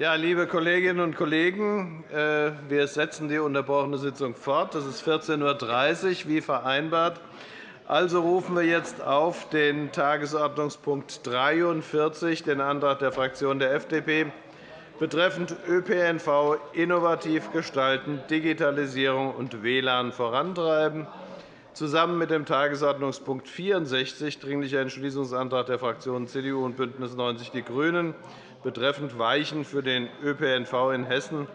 Ja, liebe Kolleginnen und Kollegen, äh, wir setzen die unterbrochene Sitzung fort. Es ist 14.30 Uhr, wie vereinbart. Also rufen wir jetzt auf den Tagesordnungspunkt 43, den Antrag der Fraktion der FDP, betreffend ÖPNV innovativ gestalten, Digitalisierung und WLAN vorantreiben, zusammen mit dem Tagesordnungspunkt 64, Dringlicher Entschließungsantrag der Fraktionen CDU und BÜNDNIS 90 die GRÜNEN, betreffend Weichen für den ÖPNV in Hessen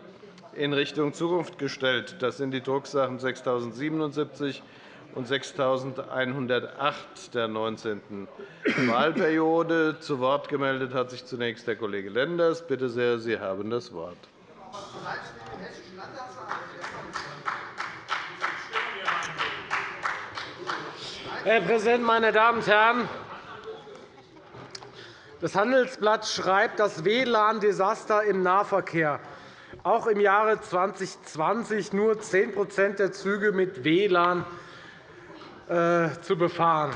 in Richtung Zukunft gestellt. Das sind die Drucksachen 6077 und 6108 der 19. Wahlperiode. Zu Wort gemeldet hat sich zunächst der Kollege Lenders. Bitte sehr, Sie haben das Wort. Herr Präsident, meine Damen und Herren! Das Handelsblatt schreibt das WLAN-Desaster im Nahverkehr. Auch im Jahre 2020 nur 10% der Züge mit WLAN äh, zu befahren.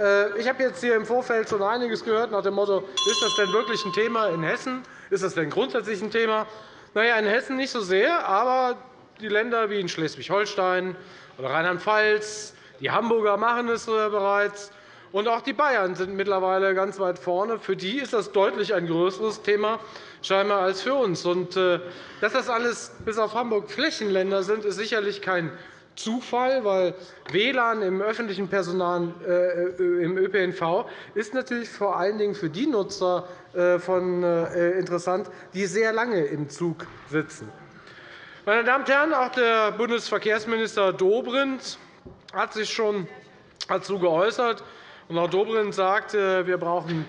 Äh, ich habe jetzt hier im Vorfeld schon einiges gehört nach dem Motto, ist das denn wirklich ein Thema in Hessen? Ist das denn grundsätzlich ein Thema? Na in Hessen nicht so sehr, aber die Länder wie in Schleswig-Holstein oder Rheinland-Pfalz, die Hamburger machen es bereits, und auch die Bayern sind mittlerweile ganz weit vorne. Für die ist das deutlich ein größeres Thema scheinbar als für uns. Und, äh, dass das alles bis auf Hamburg Flächenländer sind, ist sicherlich kein Zufall, weil WLAN im öffentlichen Personal äh, im ÖPNV ist natürlich vor allen Dingen für die Nutzer äh, von, interessant, die sehr lange im Zug sitzen. Meine Damen und Herren, auch der Bundesverkehrsminister Dobrindt hat sich schon dazu geäußert. Frau Dobrindt sagt, wir brauchen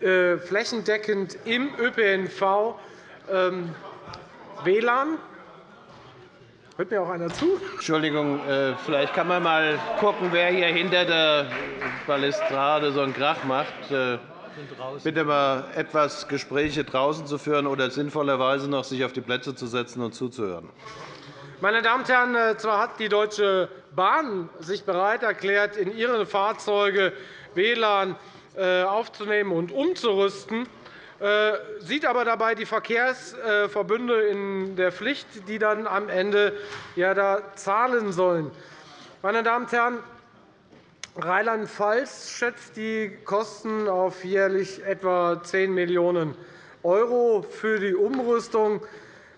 äh, flächendeckend im ÖPNV ähm, WLAN. Hört mir auch einer zu? Entschuldigung, äh, vielleicht kann man mal gucken, wer hier hinter der Balustrade so einen Krach macht. Äh, bitte mal etwas Gespräche draußen zu führen oder sinnvollerweise noch sich auf die Plätze zu setzen und zuzuhören. Meine Damen und Herren, zwar hat die Deutsche Bahn sich bereit erklärt, in ihre Fahrzeuge WLAN äh, aufzunehmen und umzurüsten, äh, sieht aber dabei die Verkehrsverbünde in der Pflicht, die dann am Ende ja da zahlen sollen. Meine Damen und Herren, Rheinland-Pfalz schätzt die Kosten auf jährlich etwa 10 Millionen € für die Umrüstung.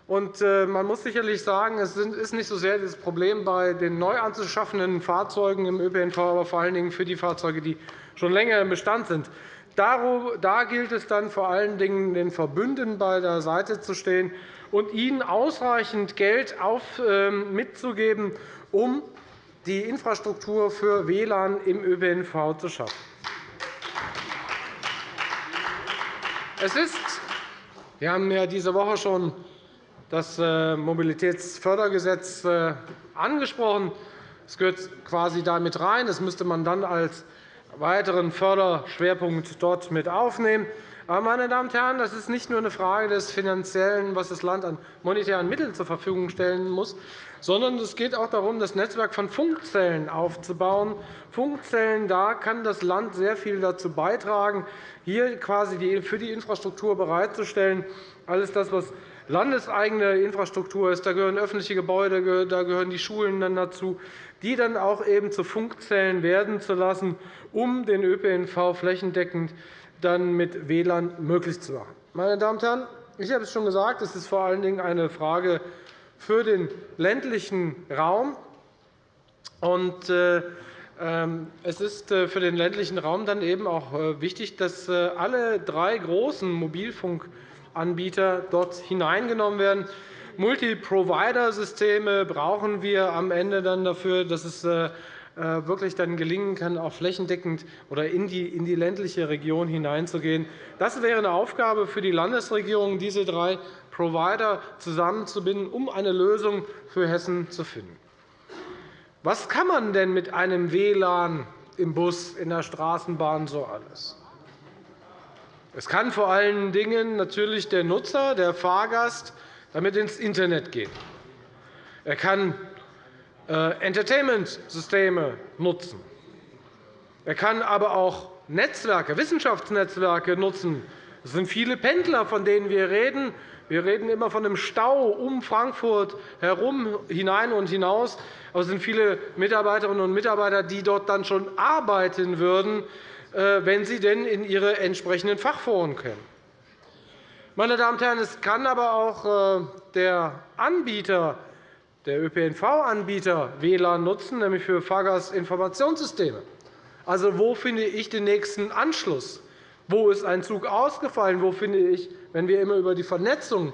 Äh, man muss sicherlich sagen, es ist nicht so sehr das Problem bei den neu anzuschaffenden Fahrzeugen im ÖPNV, aber vor allen Dingen für die Fahrzeuge, die schon länger im Bestand sind. Da gilt es dann vor allen Dingen, den Verbünden bei der Seite zu stehen und ihnen ausreichend Geld ähm, mitzugeben, um die Infrastruktur für WLAN im ÖPNV zu schaffen. Es ist, wir haben ja diese Woche schon das äh, Mobilitätsfördergesetz äh, angesprochen. Es gehört quasi damit rein. Das müsste man dann als weiteren Förderschwerpunkt dort mit aufnehmen. Aber, meine Damen und Herren, das ist nicht nur eine Frage des Finanziellen, was das Land an monetären Mitteln zur Verfügung stellen muss, sondern es geht auch darum, das Netzwerk von Funkzellen aufzubauen. Funkzellen, da kann das Land sehr viel dazu beitragen, hier quasi für die Infrastruktur bereitzustellen. Alles das, was landeseigene Infrastruktur ist, da gehören öffentliche Gebäude, da gehören die Schulen dann dazu, die dann auch eben zu Funkzellen werden zu lassen, um den ÖPNV flächendeckend dann mit WLAN möglich zu machen. Meine Damen und Herren, ich habe es schon gesagt, es ist vor allen Dingen eine Frage für den ländlichen Raum. Äh, ähm, es ist äh, für den ländlichen Raum dann eben auch äh, wichtig, dass alle drei großen Mobilfunkanbieter dort hineingenommen werden. Multi-Provider-Systeme brauchen wir am Ende dann dafür, dass es äh, wirklich dann gelingen kann, auch flächendeckend oder in die, in die ländliche Region hineinzugehen. Das wäre eine Aufgabe für die Landesregierung, diese drei Provider zusammenzubinden, um eine Lösung für Hessen zu finden. Was kann man denn mit einem WLAN im Bus, in der Straßenbahn so alles? Es kann vor allen Dingen natürlich der Nutzer, der Fahrgast, damit ins Internet gehen. Er kann äh, Entertainment-Systeme nutzen. Er kann aber auch Netzwerke, Wissenschaftsnetzwerke nutzen, Es sind viele Pendler, von denen wir reden. Wir reden immer von einem Stau um Frankfurt herum, hinein und hinaus. Aber es sind viele Mitarbeiterinnen und Mitarbeiter, die dort dann schon arbeiten würden, wenn sie denn in ihre entsprechenden Fachforen können. Meine Damen und Herren, es kann aber auch äh, der Anbieter, der ÖPNV-Anbieter WLAN nutzen, nämlich für Fahrgastinformationssysteme. Also, wo finde ich den nächsten Anschluss? Wo ist ein Zug ausgefallen? Wo finde ich, wenn wir immer über die Vernetzung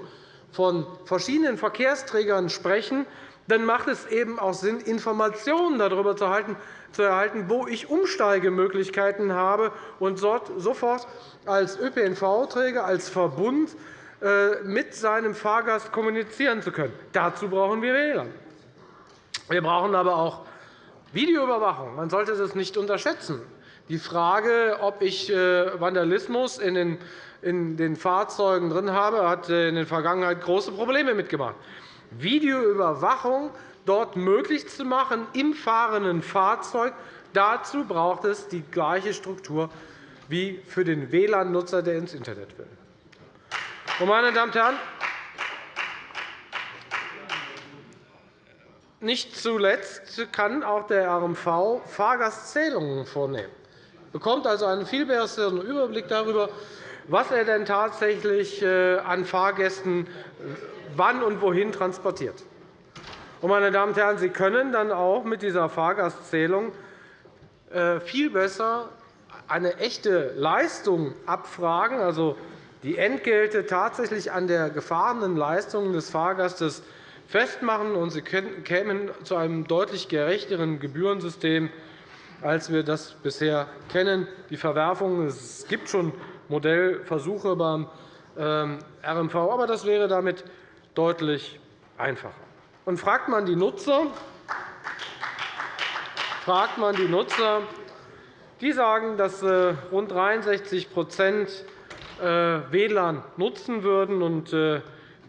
von verschiedenen Verkehrsträgern sprechen, dann macht es eben auch Sinn, Informationen darüber zu erhalten, wo ich Umsteigemöglichkeiten habe und sofort als ÖPNV-Träger, als Verbund äh, mit seinem Fahrgast kommunizieren zu können. Dazu brauchen wir WLAN. Wir brauchen aber auch Videoüberwachung. Man sollte das nicht unterschätzen. Die Frage, ob ich äh, Vandalismus in den Fahrzeugen drin habe, hat in der Vergangenheit große Probleme mitgemacht. Videoüberwachung dort möglich zu machen im fahrenden Fahrzeug, dazu braucht es die gleiche Struktur wie für den WLAN-Nutzer, der ins Internet will. Meine Damen und Herren, nicht zuletzt kann auch der RMV Fahrgastzählungen vornehmen bekommt also einen viel besseren Überblick darüber, was er denn tatsächlich äh, an Fahrgästen wann und wohin transportiert. Meine Damen und Herren, Sie können dann auch mit dieser Fahrgastzählung äh, viel besser eine echte Leistung abfragen, also die Entgelte tatsächlich an der gefahrenen Leistung des Fahrgastes festmachen, und Sie kämen zu einem deutlich gerechteren Gebührensystem als wir das bisher kennen. Die Verwerfung, es gibt schon Modellversuche beim ähm, RMV, aber das wäre damit deutlich einfacher. Und fragt man die Nutzer, fragt man die Nutzer, die sagen, dass äh, rund 63% äh, WLAN nutzen würden und äh,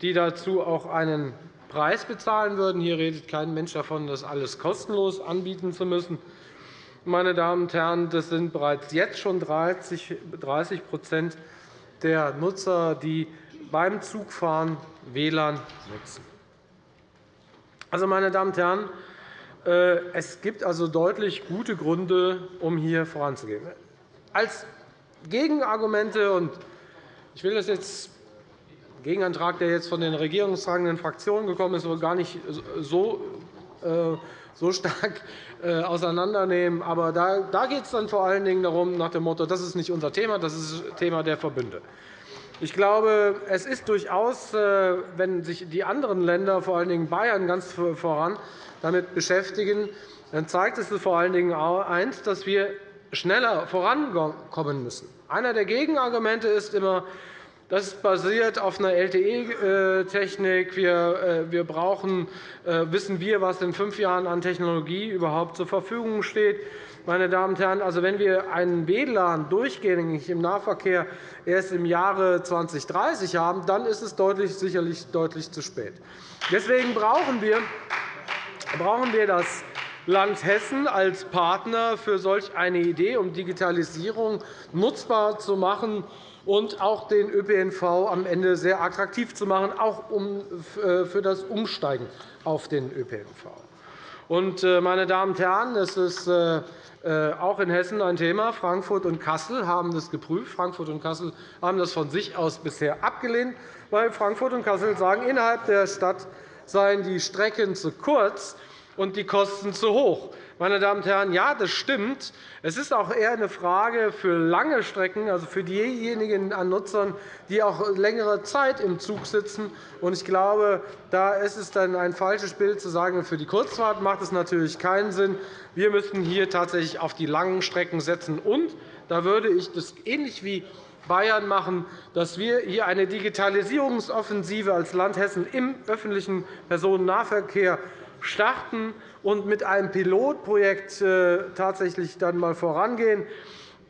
die dazu auch einen Preis bezahlen würden. Hier redet kein Mensch davon, das alles kostenlos anbieten zu müssen meine Damen und Herren, das sind bereits jetzt schon 30% der Nutzer, die beim Zugfahren WLAN nutzen. Also, meine Damen und Herren, äh, es gibt also deutlich gute Gründe, um hier voranzugehen. Als Gegenargumente, und ich will das jetzt Gegenantrag, der jetzt von den regierungstragenden Fraktionen gekommen ist, gar nicht so äh, so stark äh, auseinandernehmen. Aber da, da geht es dann vor allen Dingen darum, nach dem Motto, das ist nicht unser Thema, das ist das Thema der Verbünde. Ich glaube, es ist durchaus, äh, wenn sich die anderen Länder, vor allen Dingen Bayern, ganz voran damit beschäftigen, dann zeigt es vor allen Dingen eins, dass wir schneller vorankommen müssen. Einer der Gegenargumente ist immer, das basiert auf einer LTE-Technik. Wir, äh, wir brauchen, äh, wissen wir, was in fünf Jahren an Technologie überhaupt zur Verfügung steht. Meine Damen und Herren, also wenn wir einen WLAN durchgängig im Nahverkehr erst im Jahre 2030 haben, dann ist es deutlich, sicherlich deutlich zu spät. Deswegen brauchen wir, brauchen wir das Land Hessen als Partner für solch eine Idee, um Digitalisierung nutzbar zu machen und auch den ÖPNV am Ende sehr attraktiv zu machen, auch äh, für das Umsteigen auf den ÖPNV. Äh, meine Damen und Herren, es ist äh, auch in Hessen ein Thema. Frankfurt und Kassel haben das geprüft. Frankfurt und Kassel haben das von sich aus bisher abgelehnt, weil Frankfurt und Kassel sagen, innerhalb der Stadt seien die Strecken zu kurz und die Kosten zu hoch. Meine Damen und Herren, ja, das stimmt. Es ist auch eher eine Frage für lange Strecken, also für diejenigen an Nutzern, die auch längere Zeit im Zug sitzen. Ich glaube, da ist es dann ein falsches Bild zu sagen, für die Kurzfahrt macht es natürlich keinen Sinn. Wir müssen hier tatsächlich auf die langen Strecken setzen. Und da würde ich das ähnlich wie Bayern machen, dass wir hier eine Digitalisierungsoffensive als Land Hessen im öffentlichen Personennahverkehr starten und mit einem Pilotprojekt äh, tatsächlich dann einmal vorangehen,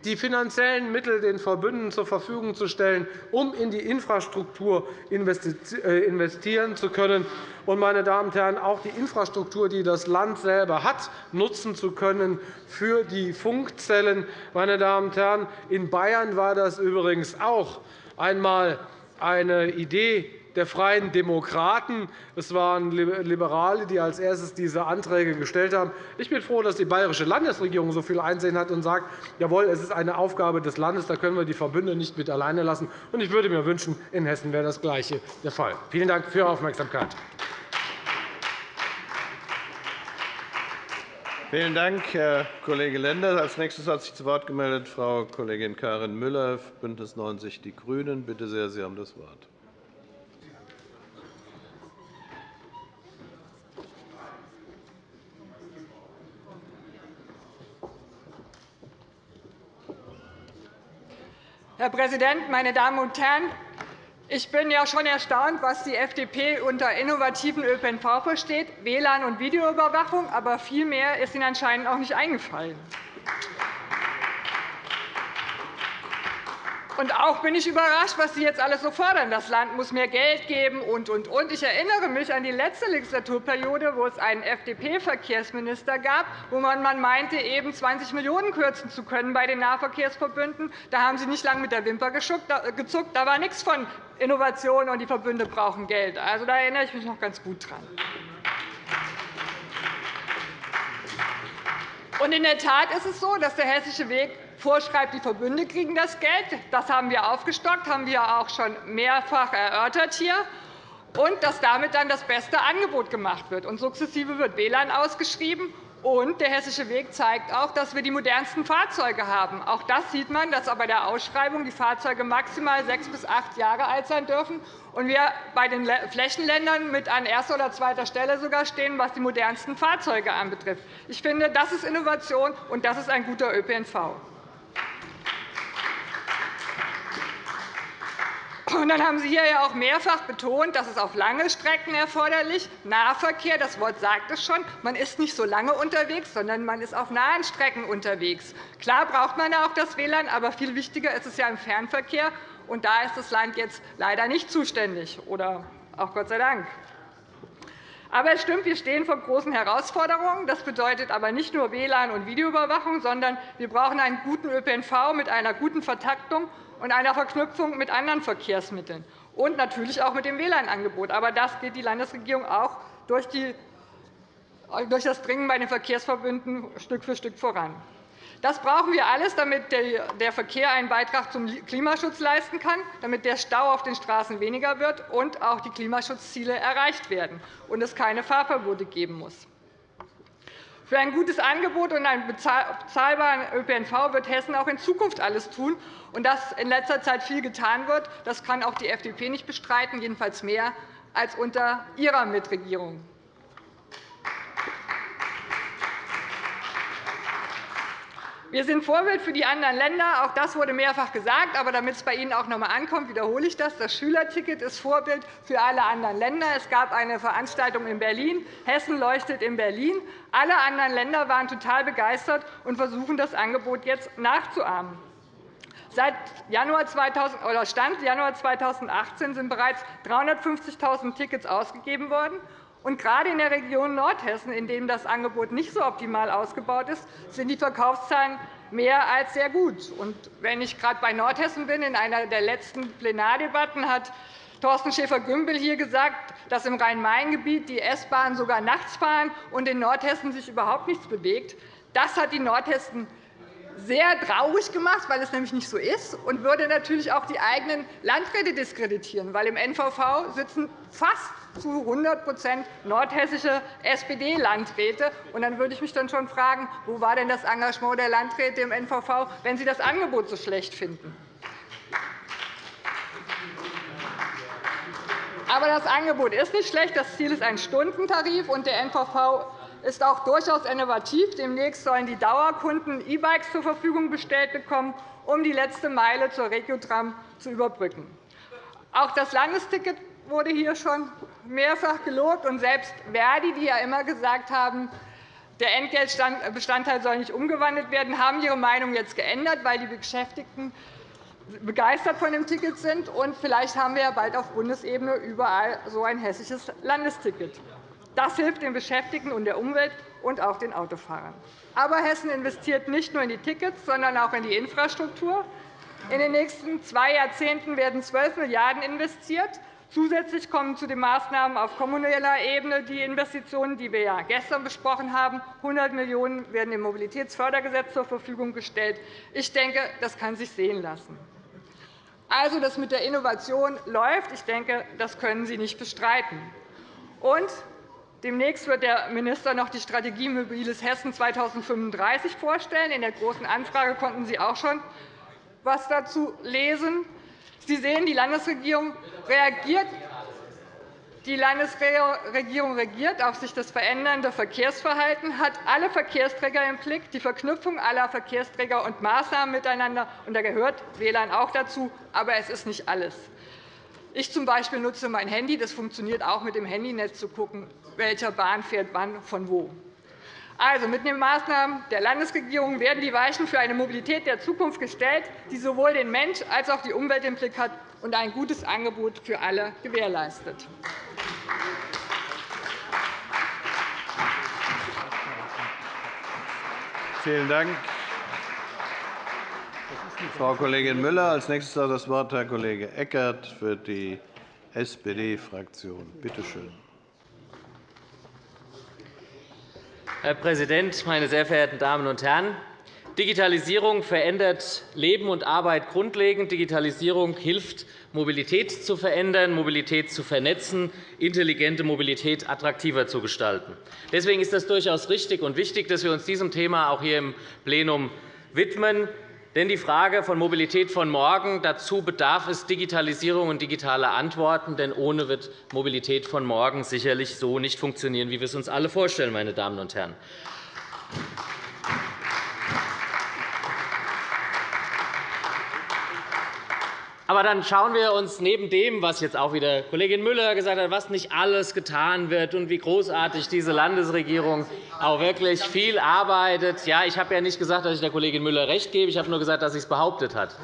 die finanziellen Mittel den Verbünden zur Verfügung zu stellen, um in die Infrastruktur äh, investieren zu können und, meine Damen und Herren, auch die Infrastruktur, die das Land selber hat, nutzen zu können für die Funkzellen. Meine Damen und Herren, in Bayern war das übrigens auch einmal eine Idee der Freien Demokraten. Es waren Liberale, die als erstes diese Anträge gestellt haben. Ich bin froh, dass die bayerische Landesregierung so viel Einsehen hat und sagt, jawohl, es ist eine Aufgabe des Landes, da können wir die Verbünde nicht mit alleine lassen. Ich würde mir wünschen, in Hessen wäre das Gleiche der Fall. Vielen Dank für Ihre Aufmerksamkeit. Vielen Dank, Herr Kollege Lenders. Als nächstes hat sich zu Wort gemeldet Frau Kollegin Karin Müller, BÜNDNIS 90 die GRÜNEN. Bitte sehr, Sie haben das Wort. Herr Präsident, meine Damen und Herren! Ich bin ja schon erstaunt, was die FDP unter innovativen ÖPNV versteht, WLAN und Videoüberwachung. Aber viel mehr ist Ihnen anscheinend auch nicht eingefallen. Und auch bin ich überrascht, was Sie jetzt alles so fordern. Das Land muss mehr Geld geben und, und, und. Ich erinnere mich an die letzte Legislaturperiode, wo es einen FDP-Verkehrsminister gab, wo man meinte, eben 20 Millionen € kürzen zu können bei den Nahverkehrsverbünden. Da haben Sie nicht lange mit der Wimper gezuckt. Da war nichts von Innovation, und die Verbünde brauchen Geld. Also, da erinnere ich mich noch ganz gut dran. Und in der Tat ist es so, dass der Hessische Weg vorschreibt, die Verbünde kriegen das Geld. Das haben wir aufgestockt, haben wir auch schon mehrfach erörtert hier. Und dass damit dann das beste Angebot gemacht wird. Und sukzessive wird WLAN ausgeschrieben. Und der Hessische Weg zeigt auch, dass wir die modernsten Fahrzeuge haben. Auch das sieht man, dass bei der Ausschreibung die Fahrzeuge maximal sechs bis acht Jahre alt sein dürfen und wir bei den Flächenländern mit an erster oder zweiter Stelle sogar stehen, was die modernsten Fahrzeuge anbetrifft. Ich finde, das ist Innovation, und das ist ein guter ÖPNV. Und dann haben Sie hier ja auch mehrfach betont, dass es auf lange Strecken erforderlich Nahverkehr, das Wort sagt es schon, man ist nicht so lange unterwegs, sondern man ist auf nahen Strecken unterwegs. Klar braucht man auch das WLAN, aber viel wichtiger ist es ja im Fernverkehr. Und da ist das Land jetzt leider nicht zuständig, oder auch Gott sei Dank. Aber es stimmt, wir stehen vor großen Herausforderungen. Das bedeutet aber nicht nur WLAN und Videoüberwachung, sondern wir brauchen einen guten ÖPNV mit einer guten Vertaktung und einer Verknüpfung mit anderen Verkehrsmitteln und natürlich auch mit dem WLAN-Angebot. Aber das geht die Landesregierung auch durch das Dringen bei den Verkehrsverbünden Stück für Stück voran. Das brauchen wir alles, damit der Verkehr einen Beitrag zum Klimaschutz leisten kann, damit der Stau auf den Straßen weniger wird und auch die Klimaschutzziele erreicht werden und es keine Fahrverbote geben muss. Für ein gutes Angebot und einen bezahlbaren ÖPNV wird Hessen auch in Zukunft alles tun. Und dass in letzter Zeit viel getan wird, das kann auch die FDP nicht bestreiten, jedenfalls mehr als unter ihrer Mitregierung. Wir sind Vorbild für die anderen Länder. Auch das wurde mehrfach gesagt. Aber damit es bei Ihnen auch noch einmal ankommt, wiederhole ich das. Das Schülerticket ist Vorbild für alle anderen Länder. Es gab eine Veranstaltung in Berlin. Hessen leuchtet in Berlin. Alle anderen Länder waren total begeistert und versuchen, das Angebot jetzt nachzuahmen. Seit Januar 2000, oder Stand Januar 2018 sind bereits 350.000 Tickets ausgegeben worden. Und gerade in der Region Nordhessen, in dem das Angebot nicht so optimal ausgebaut ist, sind die Verkaufszahlen mehr als sehr gut. Und wenn ich gerade bei Nordhessen bin, in einer der letzten Plenardebatten hat Thorsten Schäfer-Gümbel hier gesagt, dass im Rhein-Main-Gebiet die S-Bahnen sogar nachts fahren und in Nordhessen sich überhaupt nichts bewegt. Das hat die Nordhessen sehr traurig gemacht, weil es nämlich nicht so ist, und würde natürlich auch die eigenen Landräte diskreditieren, weil im NVV sitzen fast zu 100% nordhessische SPD-Landräte. Dann würde ich mich dann schon fragen, wo war denn das Engagement der Landräte im NVV, wenn sie das Angebot so schlecht finden? Aber das Angebot ist nicht schlecht. Das Ziel ist ein Stundentarif, und der NVV ist auch durchaus innovativ. Demnächst sollen die Dauerkunden E-Bikes zur Verfügung gestellt bekommen, um die letzte Meile zur Regiotram zu überbrücken. Auch das Landesticket wurde hier schon mehrfach gelobt. Und selbst Verdi, die ja immer gesagt haben, der Entgeltbestandteil soll nicht umgewandelt werden, haben ihre Meinung jetzt geändert, weil die Beschäftigten begeistert von dem Ticket sind. Und vielleicht haben wir ja bald auf Bundesebene überall so ein hessisches Landesticket. Das hilft den Beschäftigten und der Umwelt und auch den Autofahrern. Aber Hessen investiert nicht nur in die Tickets, sondern auch in die Infrastruktur. In den nächsten zwei Jahrzehnten werden 12 Milliarden € investiert. Zusätzlich kommen zu den Maßnahmen auf kommunaler Ebene die Investitionen, die wir ja gestern besprochen haben. 100 Millionen € werden im Mobilitätsfördergesetz zur Verfügung gestellt. Ich denke, das kann sich sehen lassen. Also, das mit der Innovation läuft. Ich denke, das können Sie nicht bestreiten. Und demnächst wird der Minister noch die Strategie Mobiles Hessen 2035 vorstellen. In der Großen Anfrage konnten Sie auch schon etwas dazu lesen. Sie sehen, die Landesregierung reagiert die Landesregierung reagiert auf sich das verändernde Verkehrsverhalten, hat alle Verkehrsträger im Blick, die Verknüpfung aller Verkehrsträger und Maßnahmen miteinander. Und da gehört WLAN auch dazu, aber es ist nicht alles. Ich zum Beispiel nutze mein Handy. Das funktioniert auch mit dem Handynetz, zu schauen, welcher Bahn fährt wann von wo. Also, mit den Maßnahmen der Landesregierung werden die Weichen für eine Mobilität der Zukunft gestellt, die sowohl den Mensch als auch die Umwelt im Blick hat und ein gutes Angebot für alle gewährleistet. Vielen Dank, Frau Kollegin Müller. Als nächstes hat das Wort Herr Kollege Eckert für die SPD-Fraktion. Bitte schön. Herr Präsident, meine sehr verehrten Damen und Herren! Digitalisierung verändert Leben und Arbeit grundlegend. Digitalisierung hilft, Mobilität zu verändern, Mobilität zu vernetzen, intelligente Mobilität attraktiver zu gestalten. Deswegen ist es durchaus richtig und wichtig, dass wir uns diesem Thema auch hier im Plenum widmen. Denn die Frage von Mobilität von morgen, dazu bedarf es Digitalisierung und digitaler Antworten. Denn ohne wird Mobilität von morgen sicherlich so nicht funktionieren, wie wir es uns alle vorstellen. Meine Damen und Herren. Aber dann schauen wir uns neben dem, was jetzt auch wieder Kollegin Müller gesagt hat, was nicht alles getan wird und wie großartig diese Landesregierung auch wirklich viel arbeitet. Ja, ich habe ja nicht gesagt, dass ich der Kollegin Müller recht gebe. Ich habe nur gesagt, dass sie es behauptet hat.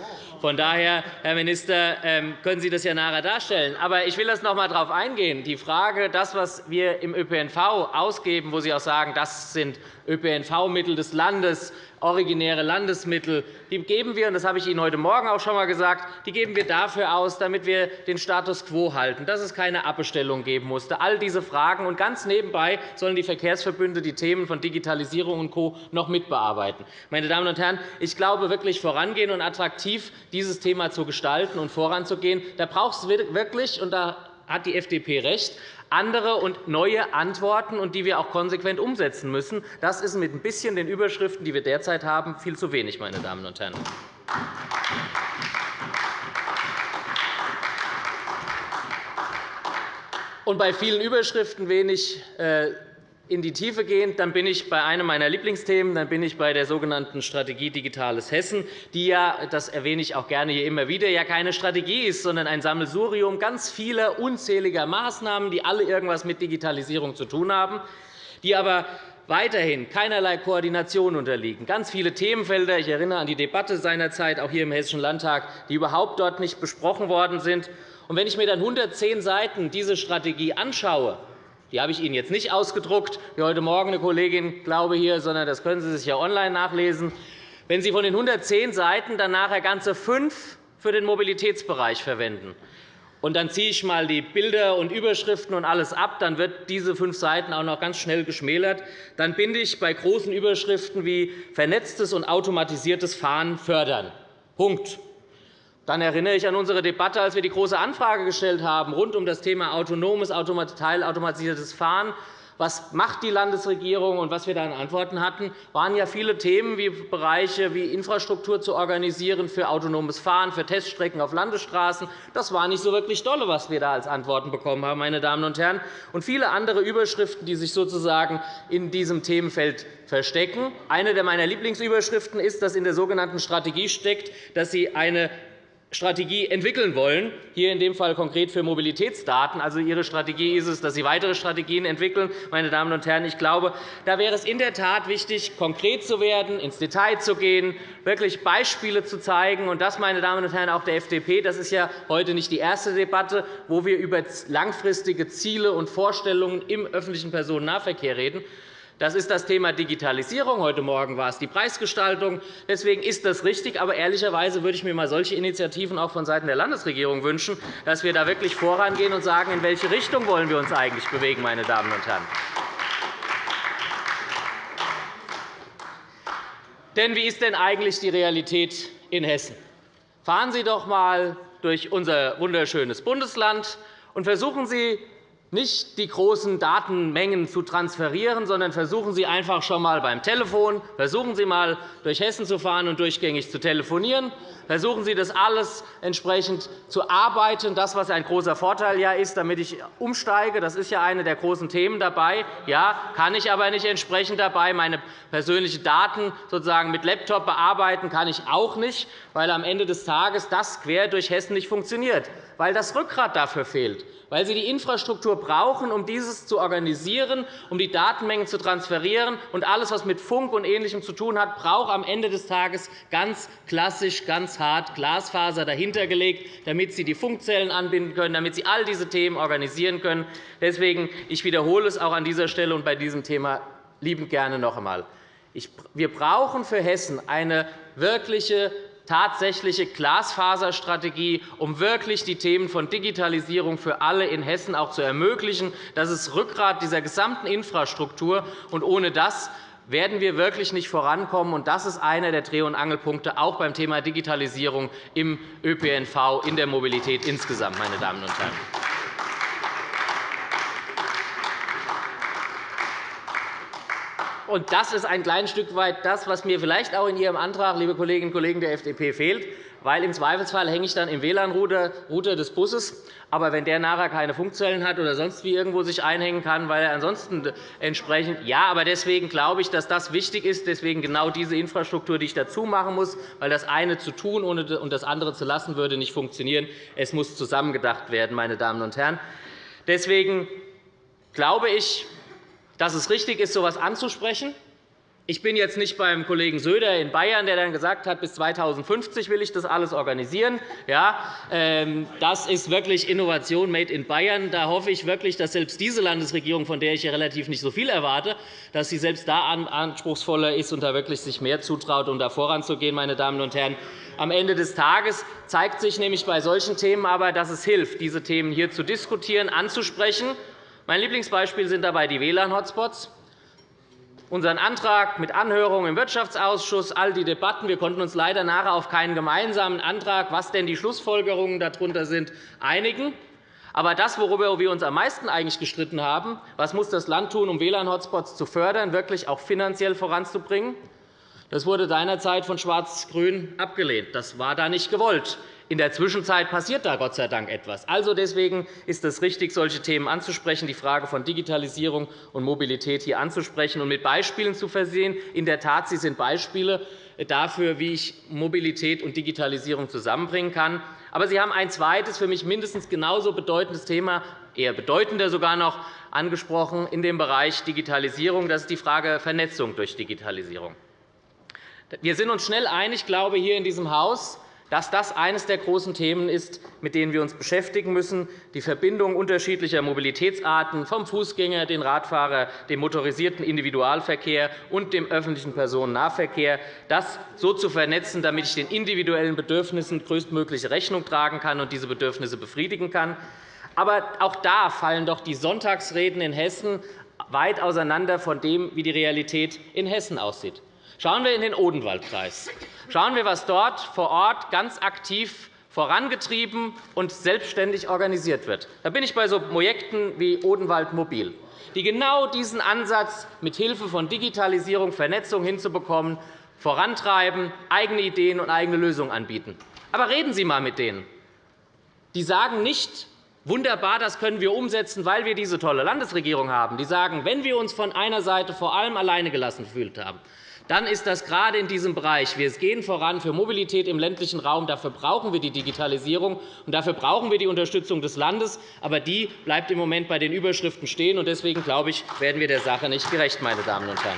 Von daher, Herr Minister, ähm, können Sie das ja nachher darstellen. Aber ich will das noch einmal darauf eingehen. Die Frage, das, was wir im ÖPNV ausgeben, wo Sie auch sagen, das sind ÖPNV-Mittel des Landes, originäre Landesmittel. Die geben wir, und das habe ich Ihnen heute Morgen auch schon einmal gesagt, die geben wir dafür aus, damit wir den Status quo halten, dass es keine Abbestellung geben musste. All diese Fragen. Und ganz nebenbei sollen die Verkehrsverbünde die Themen von Digitalisierung und Co. noch mitbearbeiten. Meine Damen und Herren, ich glaube, wirklich vorangehen und attraktiv dieses Thema zu gestalten und voranzugehen, da braucht es wirklich, und da hat die FDP recht, andere und neue Antworten, und die wir auch konsequent umsetzen müssen. Das ist mit ein bisschen den Überschriften, die wir derzeit haben, viel zu wenig. Meine Damen und Herren. Und bei vielen Überschriften wenig äh, in die Tiefe gehen, dann bin ich bei einem meiner Lieblingsthemen, dann bin ich bei der sogenannten Strategie Digitales Hessen, die ja, das erwähne ich auch gerne hier immer wieder, ja keine Strategie ist, sondern ein Sammelsurium ganz vieler unzähliger Maßnahmen, die alle irgendwas mit Digitalisierung zu tun haben, die aber weiterhin keinerlei Koordination unterliegen. Ganz viele Themenfelder, ich erinnere an die Debatte seinerzeit auch hier im Hessischen Landtag, die überhaupt dort nicht besprochen worden sind. Und wenn ich mir dann 110 Seiten diese Strategie anschaue, die habe ich Ihnen jetzt nicht ausgedruckt, wie heute Morgen eine Kollegin glaube hier, sondern das können Sie sich ja online nachlesen. Wenn Sie von den 110 Seiten dann nachher ganze fünf für den Mobilitätsbereich verwenden, und dann ziehe ich einmal die Bilder und Überschriften und alles ab, dann wird diese fünf Seiten auch noch ganz schnell geschmälert. Dann bin ich bei großen Überschriften wie vernetztes und automatisiertes Fahren fördern. Punkt. Dann erinnere ich an unsere Debatte, als wir die Große Anfrage gestellt haben rund um das Thema autonomes, teilautomatisiertes Fahren. Was macht die Landesregierung und was wir da an Antworten hatten, waren ja viele Themen wie Bereiche wie Infrastruktur zu organisieren für autonomes Fahren, für Teststrecken auf Landesstraßen. Das war nicht so wirklich dolle, was wir da als Antworten bekommen haben, meine Damen und Herren. Und viele andere Überschriften, die sich sozusagen in diesem Themenfeld verstecken. Eine meiner Lieblingsüberschriften ist, dass in der sogenannten Strategie steckt, dass Sie eine Strategie entwickeln wollen, hier in dem Fall konkret für Mobilitätsdaten. Also Ihre Strategie ist es, dass Sie weitere Strategien entwickeln. Meine Damen und Herren, ich glaube, da wäre es in der Tat wichtig, konkret zu werden, ins Detail zu gehen, wirklich Beispiele zu zeigen. Und das, meine Damen und Herren, auch der FDP, das ist ja heute nicht die erste Debatte, wo wir über langfristige Ziele und Vorstellungen im öffentlichen Personennahverkehr reden. Das ist das Thema Digitalisierung. Heute Morgen war es die Preisgestaltung. Deswegen ist das richtig. Aber ehrlicherweise würde ich mir mal solche Initiativen auch vonseiten der Landesregierung wünschen, dass wir da wirklich vorangehen und sagen, in welche Richtung wollen wir uns eigentlich bewegen, meine Damen und Herren. Denn wie ist denn eigentlich die Realität in Hessen? Fahren Sie doch einmal durch unser wunderschönes Bundesland und versuchen Sie, nicht die großen Datenmengen zu transferieren, sondern versuchen Sie einfach schon einmal beim Telefon, versuchen Sie einmal durch Hessen zu fahren und durchgängig zu telefonieren. Versuchen Sie, das alles entsprechend zu arbeiten, das, was ein großer Vorteil ja ist, damit ich umsteige. Das ist ja eine der großen Themen dabei. Ja, kann ich aber nicht entsprechend dabei meine persönlichen Daten sozusagen mit Laptop bearbeiten, kann ich auch nicht, weil am Ende des Tages das quer durch Hessen nicht funktioniert, weil das Rückgrat dafür fehlt weil sie die Infrastruktur brauchen, um dieses zu organisieren, um die Datenmengen zu transferieren. Und alles, was mit Funk und Ähnlichem zu tun hat, braucht am Ende des Tages ganz klassisch, ganz hart Glasfaser dahintergelegt, damit sie die Funkzellen anbinden können, damit sie all diese Themen organisieren können. Deswegen ich wiederhole es auch an dieser Stelle und bei diesem Thema liebend gerne noch einmal. Wir brauchen für Hessen eine wirkliche tatsächliche Glasfaserstrategie, um wirklich die Themen von Digitalisierung für alle in Hessen auch zu ermöglichen. Das ist Rückgrat dieser gesamten Infrastruktur. Und ohne das werden wir wirklich nicht vorankommen. Das ist einer der Dreh- und Angelpunkte auch beim Thema Digitalisierung im ÖPNV, in der Mobilität insgesamt. Meine Damen und Herren. Und das ist ein kleines Stück weit das, was mir vielleicht auch in Ihrem Antrag, liebe Kolleginnen und Kollegen der FDP, fehlt. Weil im Zweifelsfall hänge ich dann im WLAN-Router des Busses. Aber wenn der nachher keine Funkzellen hat oder sonst wie irgendwo sich einhängen kann, weil er ansonsten entsprechend ja, aber deswegen glaube ich, dass das wichtig ist. Deswegen genau diese Infrastruktur, die ich dazu machen muss, weil das eine zu tun und das andere zu lassen würde nicht funktionieren. Es muss zusammengedacht werden, meine Damen und Herren. Deswegen glaube ich, dass es richtig ist, so etwas anzusprechen. Ich bin jetzt nicht beim Kollegen Söder in Bayern, der dann gesagt hat, bis 2050 will ich das alles organisieren. Ja, ähm, das ist wirklich Innovation made in Bayern. Da hoffe ich wirklich, dass selbst diese Landesregierung, von der ich relativ nicht so viel erwarte, dass sie selbst da anspruchsvoller ist und da wirklich sich mehr zutraut, um da voranzugehen, meine Damen und Herren. Am Ende des Tages zeigt sich nämlich bei solchen Themen aber, dass es hilft, diese Themen hier zu diskutieren, anzusprechen mein Lieblingsbeispiel sind dabei die WLAN-Hotspots. Unseren Antrag mit Anhörung im Wirtschaftsausschuss, all die Debatten. Wir konnten uns leider nachher auf keinen gemeinsamen Antrag, was denn die Schlussfolgerungen darunter sind, einigen. Aber das, worüber wir uns am meisten eigentlich gestritten haben, was muss das Land tun, um WLAN-Hotspots zu fördern, wirklich auch finanziell voranzubringen, das wurde seinerzeit von Schwarz-Grün abgelehnt. Das war da nicht gewollt. In der Zwischenzeit passiert da Gott sei Dank etwas. Also deswegen ist es richtig, solche Themen anzusprechen, die Frage von Digitalisierung und Mobilität hier anzusprechen und mit Beispielen zu versehen. In der Tat, sie sind Beispiele dafür, wie ich Mobilität und Digitalisierung zusammenbringen kann. Aber Sie haben ein zweites, für mich mindestens genauso bedeutendes Thema, eher bedeutender sogar noch, angesprochen in dem Bereich Digitalisierung. Das ist die Frage Vernetzung durch Digitalisierung. Wir sind uns schnell einig, glaube ich, hier in diesem Haus, dass das eines der großen Themen ist, mit denen wir uns beschäftigen müssen, die Verbindung unterschiedlicher Mobilitätsarten vom Fußgänger, den Radfahrer, dem motorisierten Individualverkehr und dem öffentlichen Personennahverkehr, das so zu vernetzen, damit ich den individuellen Bedürfnissen größtmögliche Rechnung tragen kann und diese Bedürfnisse befriedigen kann. Aber auch da fallen doch die Sonntagsreden in Hessen weit auseinander von dem, wie die Realität in Hessen aussieht. Schauen wir in den Odenwaldkreis. Schauen wir, was dort vor Ort ganz aktiv vorangetrieben und selbstständig organisiert wird. Da bin ich bei so Projekten wie Odenwald Mobil, die genau diesen Ansatz mit Hilfe von Digitalisierung, Vernetzung hinzubekommen, vorantreiben, eigene Ideen und eigene Lösungen anbieten. Aber reden Sie einmal mit denen. Die sagen nicht, Wunderbar, das können wir umsetzen, weil wir diese tolle Landesregierung haben. Die sagen, wenn wir uns von einer Seite vor allem alleine gelassen gefühlt haben, dann ist das gerade in diesem Bereich. Wir gehen voran für Mobilität im ländlichen Raum. Dafür brauchen wir die Digitalisierung, und dafür brauchen wir die Unterstützung des Landes. Aber die bleibt im Moment bei den Überschriften stehen. Deswegen glaube ich, werden wir der Sache nicht gerecht, meine Damen und Herren.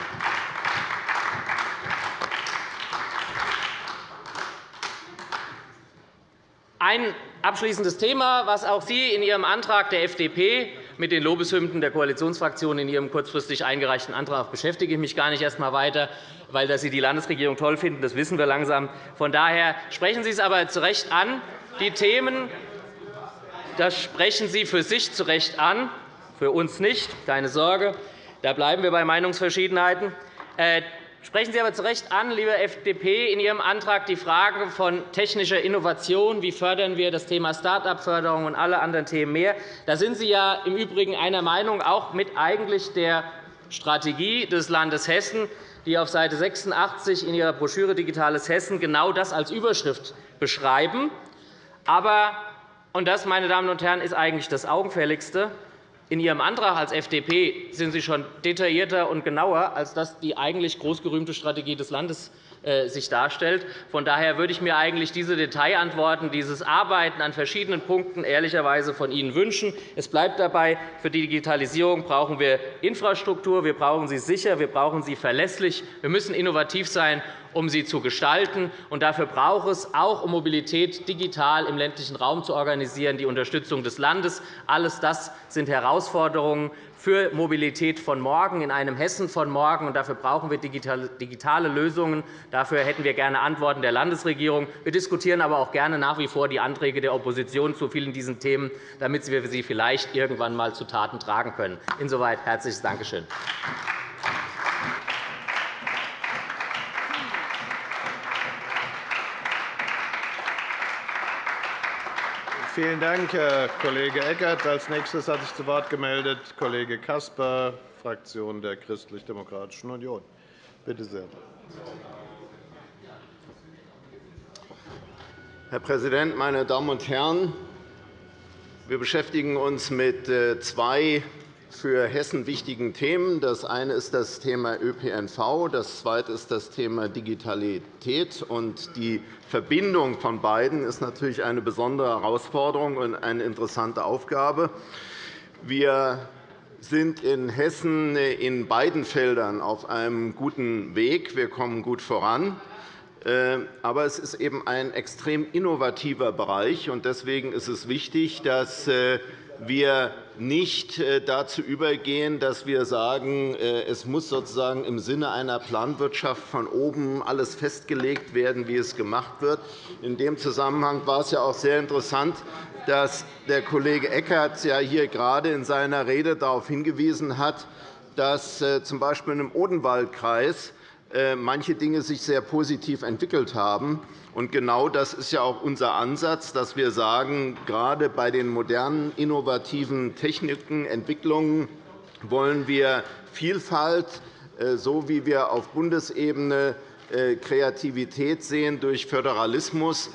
Ein abschließendes Thema, was auch Sie in Ihrem Antrag der FDP Mit den Lobeshymnen der Koalitionsfraktionen in Ihrem kurzfristig eingereichten Antrag beschäftige ich mich gar nicht erst einmal weiter, weil dass Sie die Landesregierung toll finden, das wissen wir langsam. Von daher sprechen Sie es aber zu Recht an. Die Themen das sprechen Sie für sich zu Recht an, für uns nicht, keine Sorge. Da bleiben wir bei Meinungsverschiedenheiten. Sprechen Sie aber zu Recht an, liebe FDP, in Ihrem Antrag die Frage von technischer Innovation. Wie fördern wir das Thema Start-up-Förderung und alle anderen Themen mehr? Da sind Sie ja im Übrigen einer Meinung, auch mit eigentlich der Strategie des Landes Hessen, die auf Seite 86 in Ihrer Broschüre Digitales Hessen genau das als Überschrift beschreiben. Aber und das, meine Damen und Herren, ist eigentlich das Augenfälligste. In Ihrem Antrag als FDP sind Sie schon detaillierter und genauer, als das die eigentlich großgerühmte Strategie des Landes sich darstellt. Von daher würde ich mir eigentlich diese Detailantworten, dieses Arbeiten an verschiedenen Punkten ehrlicherweise von Ihnen wünschen. Es bleibt dabei, für die Digitalisierung brauchen wir Infrastruktur, wir brauchen sie sicher, wir brauchen sie verlässlich. Wir müssen innovativ sein, um sie zu gestalten. Und dafür braucht es auch, um Mobilität digital im ländlichen Raum zu organisieren, die Unterstützung des Landes. Alles das sind Herausforderungen, für Mobilität von morgen, in einem Hessen von morgen. Und dafür brauchen wir digitale Lösungen. Dafür hätten wir gerne Antworten der Landesregierung. Wir diskutieren aber auch gerne nach wie vor die Anträge der Opposition zu vielen diesen Themen, damit wir sie vielleicht irgendwann einmal zu Taten tragen können. Insoweit herzliches Dankeschön. Vielen Dank, Herr Kollege Eckert. Als nächstes hat sich zu Wort gemeldet Kollege Caspar, Fraktion der Christlich-Demokratischen Union. Bitte sehr. Herr Präsident, meine Damen und Herren! Wir beschäftigen uns mit äh, zwei für Hessen wichtigen Themen. Das eine ist das Thema ÖPNV, das zweite ist das Thema Digitalität. die Verbindung von beiden ist natürlich eine besondere Herausforderung und eine interessante Aufgabe. Wir sind in Hessen in beiden Feldern auf einem guten Weg. Wir kommen gut voran. Äh, aber es ist eben ein extrem innovativer Bereich. Deswegen ist es wichtig, dass äh, wir nicht äh, dazu übergehen, dass wir sagen, äh, es muss sozusagen im Sinne einer Planwirtschaft von oben alles festgelegt werden, wie es gemacht wird. In dem Zusammenhang war es ja auch sehr interessant, dass der Kollege Eckert ja hier gerade in seiner Rede darauf hingewiesen hat, dass z. B. im Odenwaldkreis manche Dinge sich sehr positiv entwickelt haben. Und genau das ist ja auch unser Ansatz, dass wir sagen, gerade bei den modernen, innovativen Techniken, Entwicklungen wollen wir Vielfalt, äh, so wie wir auf Bundesebene äh, Kreativität sehen durch Föderalismus, äh,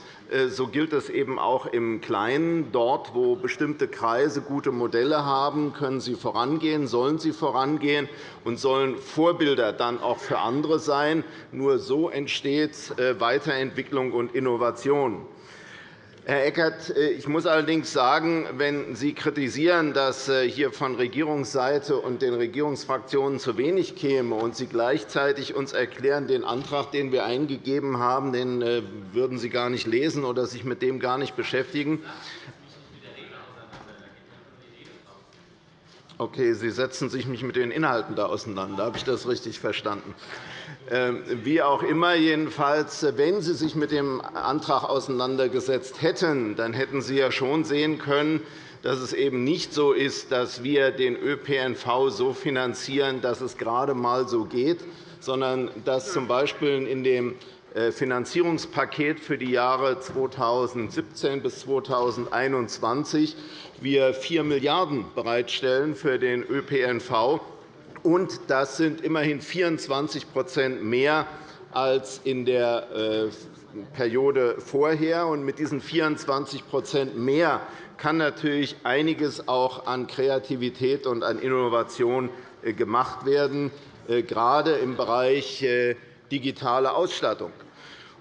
so gilt es eben auch im Kleinen. Dort, wo bestimmte Kreise gute Modelle haben, können sie vorangehen, sollen sie vorangehen und sollen Vorbilder dann auch für andere sein. Nur so entsteht äh, Weiterentwicklung und Innovation. Herr Eckert, äh, ich muss allerdings sagen, wenn Sie kritisieren, dass äh, hier von Regierungsseite und den Regierungsfraktionen zu wenig käme und Sie gleichzeitig uns erklären, den Antrag, den wir eingegeben haben, den äh, würden Sie gar nicht lesen oder sich mit dem gar nicht beschäftigen, Okay, Sie setzen sich nicht mit den Inhalten da auseinander. Habe ich das richtig verstanden? Ähm, wie auch immer, jedenfalls, wenn Sie sich mit dem Antrag auseinandergesetzt hätten, dann hätten Sie ja schon sehen können, dass es eben nicht so ist, dass wir den ÖPNV so finanzieren, dass es gerade einmal so geht, sondern dass z. B. in dem Finanzierungspaket für die Jahre 2017 bis 2021 wir 4 Milliarden € bereitstellen für den ÖPNV und das sind immerhin 24% mehr als in der äh, Periode vorher. mit diesen 24% mehr kann natürlich einiges auch an Kreativität und an Innovation äh, gemacht werden, gerade im Bereich digitale Ausstattung.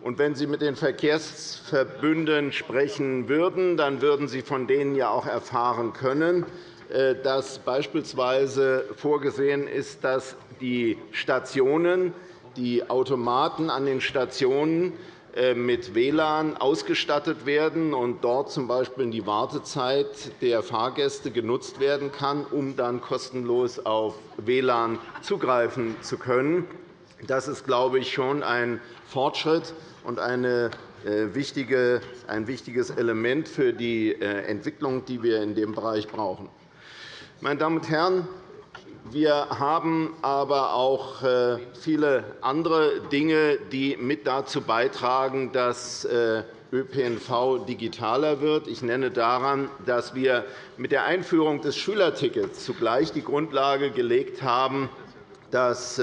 Und wenn Sie mit den Verkehrsverbünden sprechen würden, dann würden Sie von denen ja auch erfahren können, äh, dass beispielsweise vorgesehen ist, dass die Stationen, die Automaten an den Stationen äh, mit WLAN ausgestattet werden und dort z. B. die Wartezeit der Fahrgäste genutzt werden kann, um dann kostenlos auf WLAN zugreifen zu können. Das ist, glaube ich, schon ein Fortschritt und eine äh, wichtige, ein wichtiges Element für die äh, Entwicklung, die wir in dem Bereich brauchen. Meine Damen und Herren, wir haben aber auch äh, viele andere Dinge, die mit dazu beitragen, dass ÖPNV digitaler wird. Ich nenne daran, dass wir mit der Einführung des Schülertickets zugleich die Grundlage gelegt haben, dass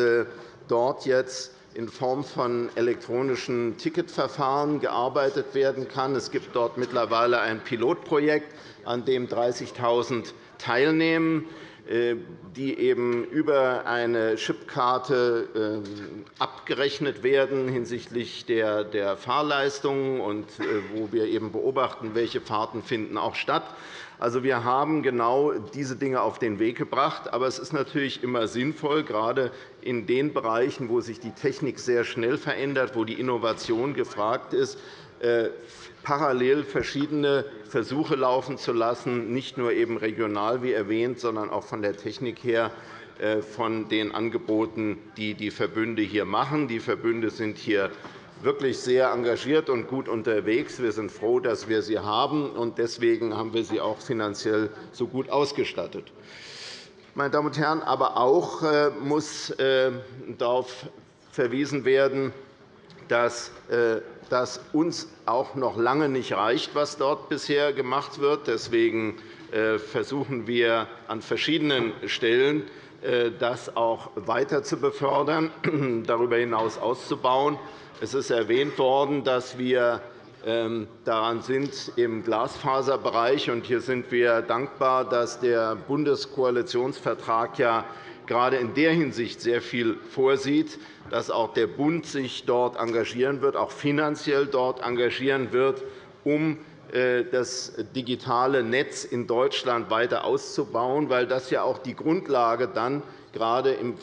dort jetzt in Form von elektronischen Ticketverfahren gearbeitet werden kann. Es gibt dort mittlerweile ein Pilotprojekt, an dem 30.000 teilnehmen. Äh, die eben über eine Chipkarte ähm, abgerechnet werden hinsichtlich der Fahrleistungen und äh, wo wir eben beobachten, welche Fahrten finden auch statt. Also, wir haben genau diese Dinge auf den Weg gebracht. Aber es ist natürlich immer sinnvoll, gerade in den Bereichen, wo sich die Technik sehr schnell verändert, wo die Innovation gefragt ist, äh, parallel verschiedene Versuche laufen zu lassen, nicht nur eben regional, wie erwähnt, sondern auch von der Technik her äh, von den Angeboten, die die Verbünde hier machen. Die Verbünde sind hier wirklich sehr engagiert und gut unterwegs. Wir sind froh, dass wir sie haben, und deswegen haben wir sie auch finanziell so gut ausgestattet. Meine Damen und Herren, aber auch äh, muss äh, darauf verwiesen werden, dass das uns auch noch lange nicht reicht, was dort bisher gemacht wird. Deswegen äh, versuchen wir an verschiedenen Stellen, äh, das auch weiter zu befördern, darüber hinaus auszubauen. Es ist erwähnt worden, dass wir daran sind im Glasfaserbereich. Hier sind wir dankbar, dass der Bundeskoalitionsvertrag ja gerade in der Hinsicht sehr viel vorsieht, dass auch der Bund sich dort engagieren wird, auch finanziell dort engagieren wird, um äh, das digitale Netz in Deutschland weiter auszubauen, weil das ja auch die Grundlage dann gerade im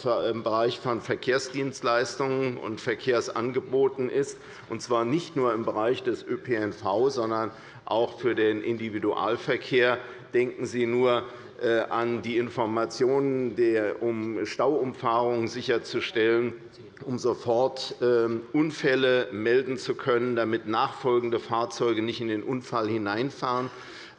Bereich von Verkehrsdienstleistungen und Verkehrsangeboten ist, und zwar nicht nur im Bereich des ÖPNV, sondern auch für den Individualverkehr. Denken Sie nur äh, an die Informationen, um Stauumfahrungen sicherzustellen, um sofort ähm, Unfälle melden zu können, damit nachfolgende Fahrzeuge nicht in den Unfall hineinfahren.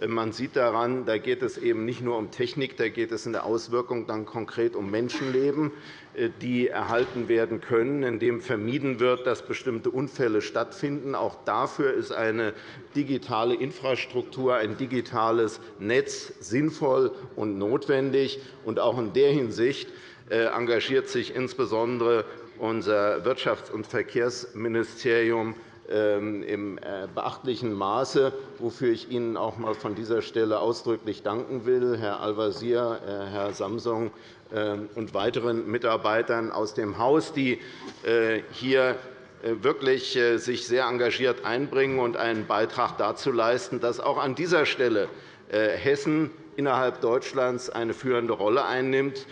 Man sieht daran, da geht es eben nicht nur um Technik, da geht es in der Auswirkung dann konkret um Menschenleben, äh, die erhalten werden können, indem vermieden wird, dass bestimmte Unfälle stattfinden. Auch dafür ist eine digitale Infrastruktur, ein digitales Netz sinnvoll und notwendig. Und auch in der Hinsicht äh, engagiert sich insbesondere unser Wirtschafts- und Verkehrsministerium im äh, beachtlichen Maße, wofür ich Ihnen auch einmal von dieser Stelle ausdrücklich danken will, Herr Al-Wazir, äh, Herr Samsung ähm, und weiteren Mitarbeitern aus dem Haus, die äh, hier wirklich sich sehr engagiert einbringen und einen Beitrag dazu leisten, dass auch an dieser Stelle Hessen innerhalb Deutschlands eine führende Rolle einnimmt.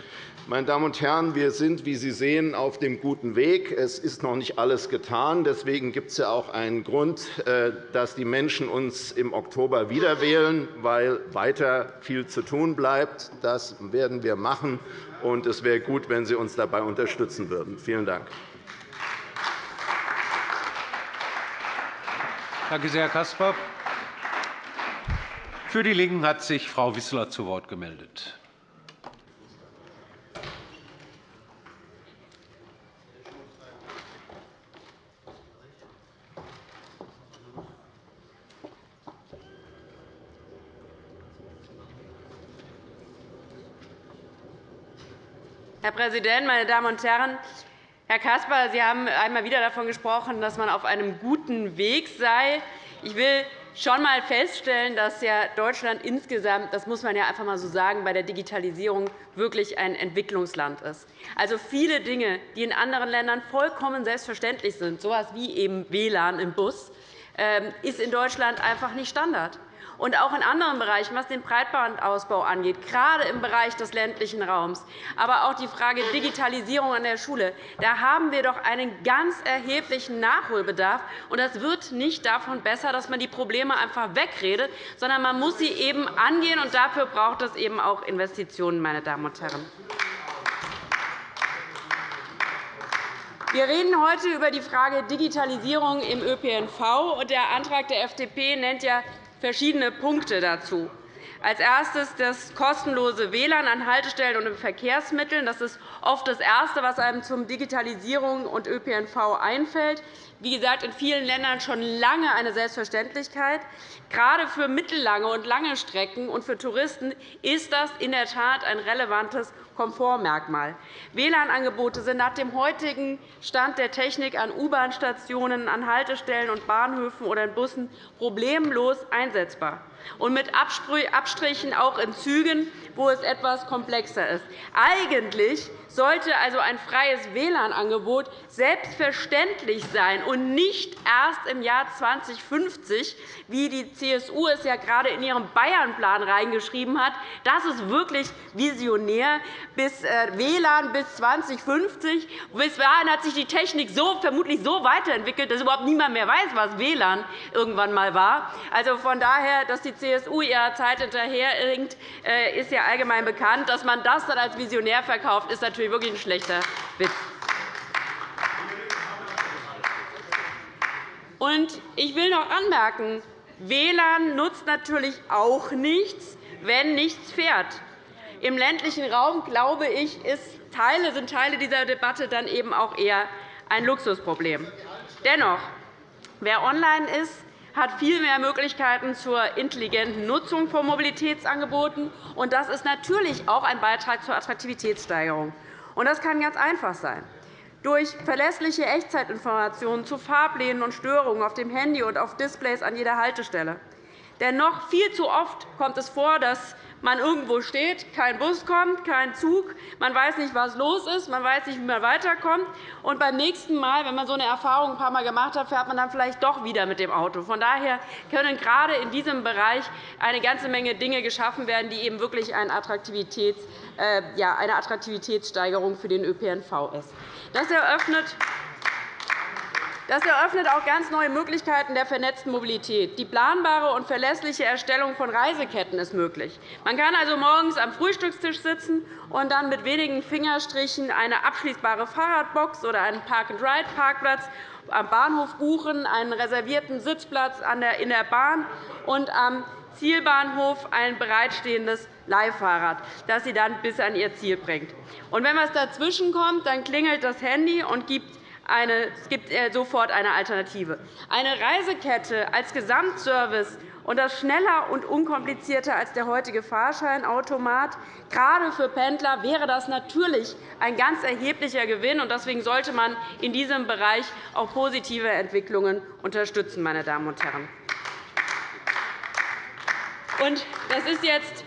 Meine Damen und Herren, wir sind, wie Sie sehen, auf dem guten Weg. Es ist noch nicht alles getan. Deswegen gibt es ja auch einen Grund, äh, dass die Menschen uns im Oktober wieder wählen, weil weiter viel zu tun bleibt. Das werden wir machen, und es wäre gut, wenn Sie uns dabei unterstützen würden. Vielen Dank. Danke sehr, Herr Caspar. Für die LINKEN hat sich Frau Wissler zu Wort gemeldet. Herr Präsident, meine Damen und Herren! Herr Caspar, Sie haben einmal wieder davon gesprochen, dass man auf einem guten Weg sei. Ich will schon einmal feststellen, dass Deutschland insgesamt, das muss man ja einfach einmal so sagen, bei der Digitalisierung wirklich ein Entwicklungsland ist. Also viele Dinge, die in anderen Ländern vollkommen selbstverständlich sind, so etwas wie eben WLAN im Bus, ähm, ist in Deutschland einfach nicht Standard. Und auch in anderen Bereichen, was den Breitbandausbau angeht, gerade im Bereich des ländlichen Raums, aber auch die Frage Digitalisierung an der Schule, da haben wir doch einen ganz erheblichen Nachholbedarf. das wird nicht davon besser, dass man die Probleme einfach wegredet, sondern man muss sie eben angehen. und Dafür braucht es eben auch Investitionen. Meine Damen und Herren. Wir reden heute über die Frage Digitalisierung im ÖPNV. Der Antrag der FDP nennt ja verschiedene Punkte dazu. Als erstes das kostenlose WLAN an Haltestellen und in Verkehrsmitteln. Das ist oft das Erste, was einem zum Digitalisierung und ÖPNV einfällt. Wie gesagt, in vielen Ländern schon lange eine Selbstverständlichkeit. Gerade für mittellange und lange Strecken und für Touristen ist das in der Tat ein relevantes Komfortmerkmal. WLAN-Angebote sind nach dem heutigen Stand der Technik an U-Bahn-Stationen, an Haltestellen und Bahnhöfen oder in Bussen problemlos einsetzbar und mit Abstrichen auch in Zügen, wo es etwas komplexer ist. Eigentlich sollte also ein freies WLAN-Angebot selbstverständlich sein und nicht erst im Jahr 2050, wie die CSU es ja gerade in ihrem Bayernplan reingeschrieben hat. Das ist wirklich visionär. Bis äh, WLAN bis 2050. Bis dahin hat sich die Technik so, vermutlich so weiterentwickelt, dass überhaupt niemand mehr weiß, was WLAN irgendwann einmal war. Also von daher, dass die CSU ihrer Zeit hinterherhinkt, äh, ist ja allgemein bekannt. Dass man das dann als visionär verkauft, ist natürlich natürlich wirklich ein schlechter Witz. Und ich will noch anmerken, WLAN nutzt natürlich auch nichts, wenn nichts fährt. Im ländlichen Raum, glaube ich, ist Teile, sind Teile dieser Debatte dann eben auch eher ein Luxusproblem. Dennoch, wer online ist, hat viel mehr Möglichkeiten zur intelligenten Nutzung von Mobilitätsangeboten. Das ist natürlich auch ein Beitrag zur Attraktivitätssteigerung. Und das kann ganz einfach sein. Durch verlässliche Echtzeitinformationen zu Fahrplänen und Störungen auf dem Handy und auf Displays an jeder Haltestelle. Denn noch viel zu oft kommt es vor, dass man irgendwo steht, kein Bus kommt, kein Zug, man weiß nicht, was los ist, man weiß nicht, wie man weiterkommt. Und beim nächsten Mal, wenn man so eine Erfahrung ein paar Mal gemacht hat, fährt man dann vielleicht doch wieder mit dem Auto. Von daher können gerade in diesem Bereich eine ganze Menge Dinge geschaffen werden, die eben wirklich eine, Attraktivitäts, äh, eine Attraktivitätssteigerung für den ÖPNV ist. Das eröffnet das eröffnet auch ganz neue Möglichkeiten der vernetzten Mobilität. Die planbare und verlässliche Erstellung von Reiseketten ist möglich. Man kann also morgens am Frühstückstisch sitzen und dann mit wenigen Fingerstrichen eine abschließbare Fahrradbox oder einen Park-and-Ride-Parkplatz am Bahnhof buchen, einen reservierten Sitzplatz in der Bahn und am Zielbahnhof ein bereitstehendes Leihfahrrad, das Sie dann bis an Ihr Ziel bringt. Und wenn etwas dazwischen kommt, dann klingelt das Handy und gibt eine, es gibt äh, sofort eine Alternative. Eine Reisekette als Gesamtservice und das schneller und unkomplizierter als der heutige Fahrscheinautomat. Gerade für Pendler wäre das natürlich ein ganz erheblicher Gewinn. Deswegen sollte man in diesem Bereich auch positive Entwicklungen unterstützen. Meine Damen und Herren. Das, ist jetzt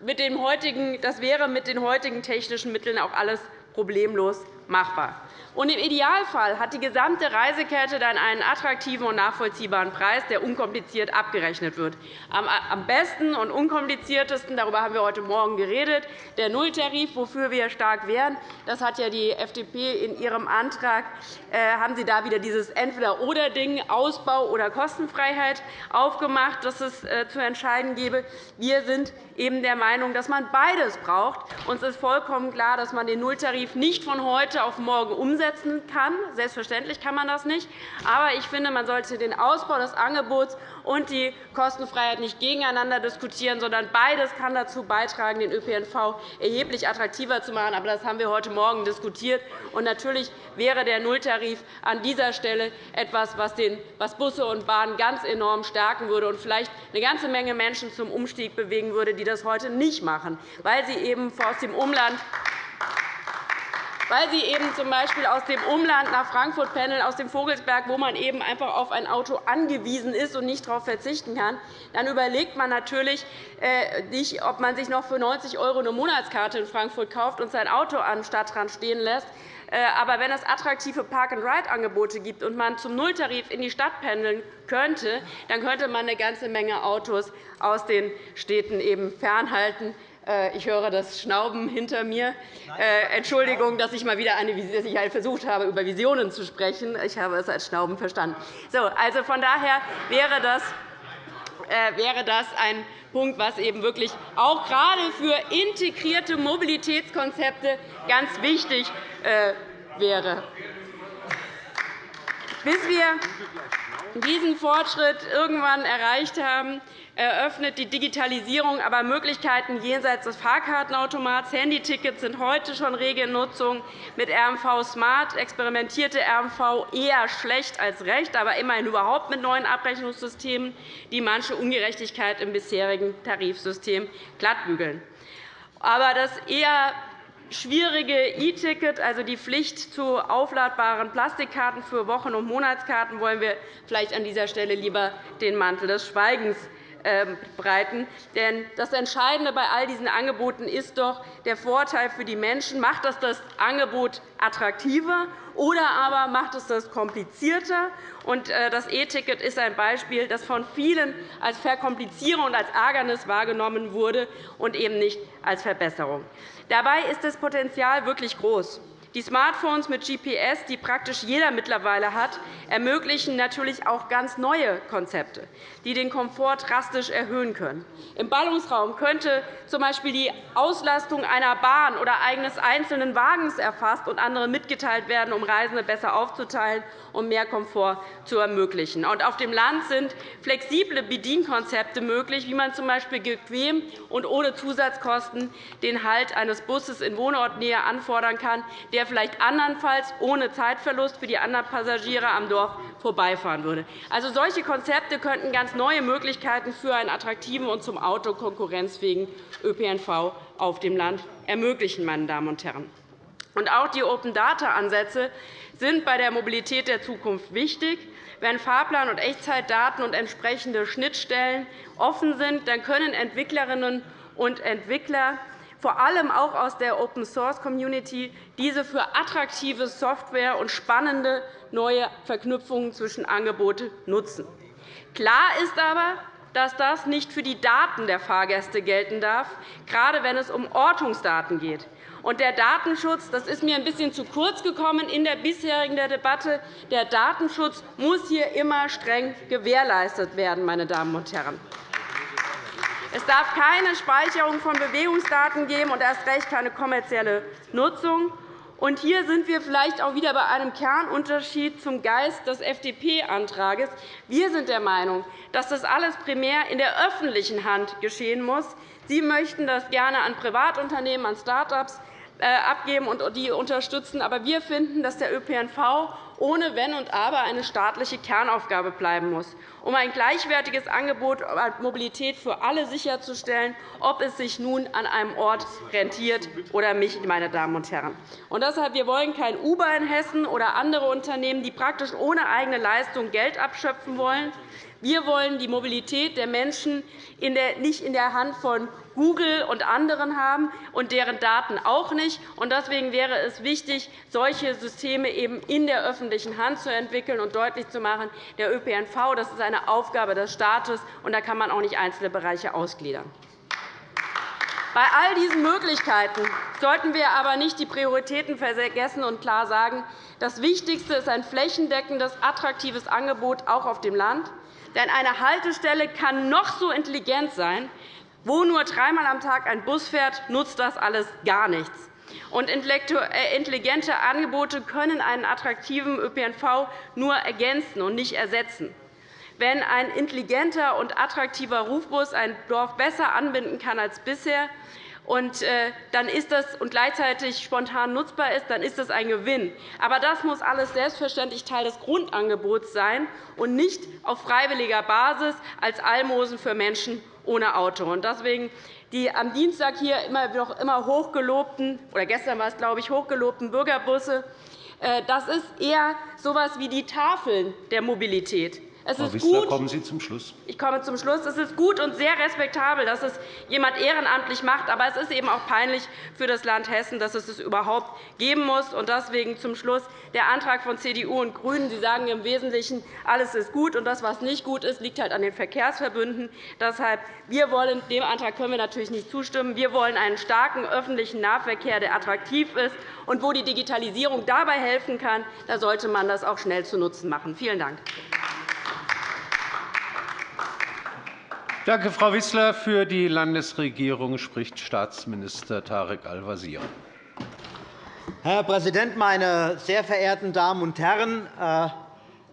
mit dem heutigen, das wäre mit den heutigen technischen Mitteln auch alles problemlos machbar. Und Im Idealfall hat die gesamte Reisekette dann einen attraktiven und nachvollziehbaren Preis, der unkompliziert abgerechnet wird. Am besten und unkompliziertesten, darüber haben wir heute Morgen geredet, der Nulltarif, wofür wir stark wären. Das hat ja die FDP in ihrem Antrag, äh, haben Sie da wieder dieses Entweder-oder-Ding, Ausbau oder Kostenfreiheit, aufgemacht, das es äh, zu entscheiden gebe. Wir sind eben der Meinung, dass man beides braucht. Uns ist vollkommen klar, dass man den Nulltarif nicht von heute auf morgen umsetzt umsetzen kann. Selbstverständlich kann man das nicht. Aber ich finde, man sollte den Ausbau des Angebots und die Kostenfreiheit nicht gegeneinander diskutieren, sondern beides kann dazu beitragen, den ÖPNV erheblich attraktiver zu machen. Aber das haben wir heute Morgen diskutiert. Und natürlich wäre der Nulltarif an dieser Stelle etwas, was Busse und Bahnen ganz enorm stärken würde und vielleicht eine ganze Menge Menschen zum Umstieg bewegen würde, die das heute nicht machen, weil sie eben aus dem Umland weil sie eben z. B. aus dem Umland nach Frankfurt pendeln, aus dem Vogelsberg, wo man eben einfach auf ein Auto angewiesen ist und nicht darauf verzichten kann, dann überlegt man natürlich äh, nicht, ob man sich noch für 90 € eine Monatskarte in Frankfurt kauft und sein Auto am Stadtrand stehen lässt, äh, aber wenn es attraktive Park-and-Ride-Angebote gibt und man zum Nulltarif in die Stadt pendeln könnte, dann könnte man eine ganze Menge Autos aus den Städten eben fernhalten. Äh, ich höre das Schnauben hinter mir. Äh, Entschuldigung, dass ich mal wieder eine, dass ich halt versucht habe, über Visionen zu sprechen. Ich habe es als Schnauben verstanden. So, also von daher wäre das, wäre das ein Punkt, was eben wirklich auch gerade für integrierte Mobilitätskonzepte ganz wichtig äh, wäre. Bis wir diesen Fortschritt irgendwann erreicht haben, eröffnet die Digitalisierung aber Möglichkeiten jenseits des Fahrkartenautomats. Handytickets sind heute schon Regelnutzung. Mit RMV Smart experimentierte RMV eher schlecht als recht, aber immerhin überhaupt mit neuen Abrechnungssystemen, die manche Ungerechtigkeit im bisherigen Tarifsystem glattbügeln. Aber das eher schwierige E-Ticket, also die Pflicht zu aufladbaren Plastikkarten für Wochen- und Monatskarten, wollen wir vielleicht an dieser Stelle lieber den Mantel des Schweigens ähm, breiten. Denn das Entscheidende bei all diesen Angeboten ist doch der Vorteil für die Menschen. Macht das das Angebot attraktiver, oder aber macht es das komplizierter? Äh, das E-Ticket ist ein Beispiel, das von vielen als Verkomplizierung und als Ärgernis wahrgenommen wurde und eben nicht als Verbesserung. Dabei ist das Potenzial wirklich groß. Die Smartphones mit GPS, die praktisch jeder mittlerweile hat, ermöglichen natürlich auch ganz neue Konzepte, die den Komfort drastisch erhöhen können. Im Ballungsraum könnte z. B. die Auslastung einer Bahn oder eines einzelnen Wagens erfasst und anderen mitgeteilt werden, um Reisende besser aufzuteilen und mehr Komfort zu ermöglichen. auf dem Land sind flexible Bedienkonzepte möglich, wie man z. B. bequem und ohne Zusatzkosten den Halt eines Busses in Wohnortnähe anfordern kann, der vielleicht andernfalls ohne Zeitverlust für die anderen Passagiere am Dorf vorbeifahren würde. Also, solche Konzepte könnten ganz neue Möglichkeiten für einen attraktiven und zum Auto konkurrenzfähigen ÖPNV auf dem Land ermöglichen. Meine Damen und Herren. Und auch die Open-Data-Ansätze sind bei der Mobilität der Zukunft wichtig. Wenn Fahrplan und Echtzeitdaten und entsprechende Schnittstellen offen sind, dann können Entwicklerinnen und Entwickler vor allem auch aus der Open-Source-Community, diese für attraktive Software und spannende neue Verknüpfungen zwischen Angeboten nutzen. Klar ist aber, dass das nicht für die Daten der Fahrgäste gelten darf, gerade wenn es um Ortungsdaten geht. Und der Datenschutz das ist mir ein bisschen zu kurz gekommen in der bisherigen Debatte. Der Datenschutz muss hier immer streng gewährleistet werden. Meine Damen und Herren. Es darf keine Speicherung von Bewegungsdaten geben und erst recht keine kommerzielle Nutzung. Und hier sind wir vielleicht auch wieder bei einem Kernunterschied zum Geist des FDP-Antrags. Wir sind der Meinung, dass das alles primär in der öffentlichen Hand geschehen muss. Sie möchten das gerne an Privatunternehmen, an Start-ups abgeben und die unterstützen. Aber wir finden, dass der ÖPNV ohne Wenn und Aber eine staatliche Kernaufgabe bleiben muss, um ein gleichwertiges Angebot an Mobilität für alle sicherzustellen, ob es sich nun an einem Ort rentiert oder nicht. Meine Damen und Herren. Und deshalb, wir wollen kein Uber in Hessen oder andere Unternehmen, die praktisch ohne eigene Leistung Geld abschöpfen wollen. Wir wollen die Mobilität der Menschen nicht in der Hand von Google und anderen haben und deren Daten auch nicht. Deswegen wäre es wichtig, solche Systeme eben in der öffentlichen Hand zu entwickeln und deutlich zu machen, der ÖPNV das ist eine Aufgabe des Staates, und da kann man auch nicht einzelne Bereiche ausgliedern. Bei all diesen Möglichkeiten sollten wir aber nicht die Prioritäten vergessen und klar sagen, das Wichtigste ist ein flächendeckendes, attraktives Angebot auch auf dem Land. Denn eine Haltestelle kann noch so intelligent sein. Wo nur dreimal am Tag ein Bus fährt, nutzt das alles gar nichts. Und äh, intelligente Angebote können einen attraktiven ÖPNV nur ergänzen und nicht ersetzen. Wenn ein intelligenter und attraktiver Rufbus ein Dorf besser anbinden kann als bisher, und äh, dann ist das und gleichzeitig spontan nutzbar ist, dann ist das ein Gewinn. Aber das muss alles selbstverständlich Teil des Grundangebots sein und nicht auf freiwilliger Basis als Almosen für Menschen ohne Auto. Deswegen die am Dienstag hier immer noch immer hochgelobten oder gestern war es glaube ich hochgelobten Bürgerbusse äh, das ist eher so etwas wie die Tafeln der Mobilität. Es Frau ist Wissler, gut, kommen Sie zum Schluss. Ich komme zum Schluss. Es ist gut und sehr respektabel, dass es jemand ehrenamtlich macht. Aber es ist eben auch peinlich für das Land Hessen, dass es es überhaupt geben muss. Und deswegen zum Schluss der Antrag von CDU und GRÜNEN. Sie sagen im Wesentlichen, alles ist gut, und das, was nicht gut ist, liegt halt an den Verkehrsverbünden. Deshalb, wir wollen, dem Antrag können wir natürlich nicht zustimmen. Wir wollen einen starken öffentlichen Nahverkehr, der attraktiv ist. Und wo die Digitalisierung dabei helfen kann, da sollte man das auch schnell zu Nutzen machen. Vielen Dank. Danke, Frau Wissler. Für die Landesregierung spricht Staatsminister Tarek Al-Wazir. Herr Präsident, meine sehr verehrten Damen und Herren! Äh,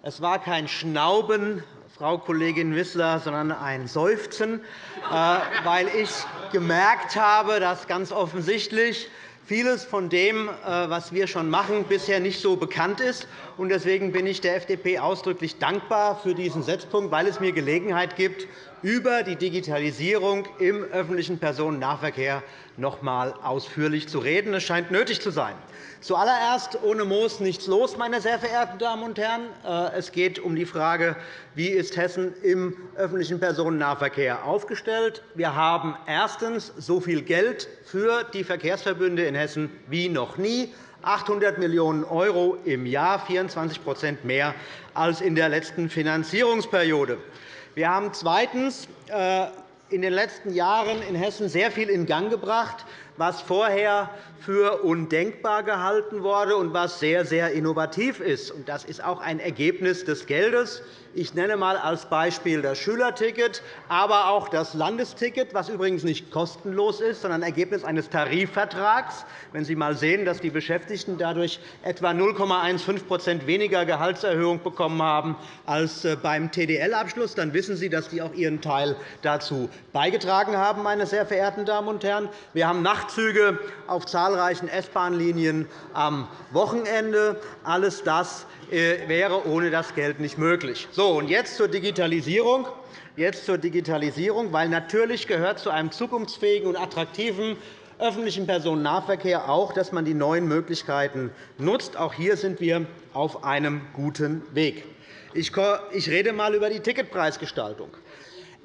es war kein Schnauben, Frau Kollegin Wissler, sondern ein Seufzen, äh, weil ich gemerkt habe, dass ganz offensichtlich vieles von dem, äh, was wir schon machen, bisher nicht so bekannt ist. Deswegen bin ich der FDP ausdrücklich dankbar für diesen Setzpunkt, weil es mir Gelegenheit gibt, über die Digitalisierung im öffentlichen Personennahverkehr noch einmal ausführlich zu reden. Es scheint nötig zu sein. Zuallererst ohne Moos nichts los, meine sehr verehrten Damen und Herren. Äh, es geht um die Frage, wie ist Hessen im öffentlichen Personennahverkehr aufgestellt. Wir haben erstens so viel Geld für die Verkehrsverbünde in Hessen wie noch nie. 800 Millionen € im Jahr, 24% mehr als in der letzten Finanzierungsperiode. Wir haben zweitens äh, in den letzten Jahren in Hessen sehr viel in Gang gebracht, was vorher für undenkbar gehalten wurde und was sehr, sehr innovativ ist. Das ist auch ein Ergebnis des Geldes. Ich nenne einmal als Beispiel das Schülerticket, aber auch das Landesticket, das übrigens nicht kostenlos ist, sondern Ergebnis eines Tarifvertrags. Wenn Sie einmal sehen, dass die Beschäftigten dadurch etwa 0,15% weniger Gehaltserhöhung bekommen haben als äh, beim TDL-Abschluss, dann wissen Sie, dass die auch ihren Teil dazu beigetragen haben. Meine sehr verehrten Damen und Herren. Wir haben Nachtzüge auf zahlreichen S-Bahn-Linien am Wochenende. Alles das wäre ohne das Geld nicht möglich. So, und jetzt zur Digitalisierung. Jetzt zur Digitalisierung, weil natürlich gehört zu einem zukunftsfähigen und attraktiven öffentlichen Personennahverkehr auch, dass man die neuen Möglichkeiten nutzt. Auch hier sind wir auf einem guten Weg. Ich rede einmal über die Ticketpreisgestaltung.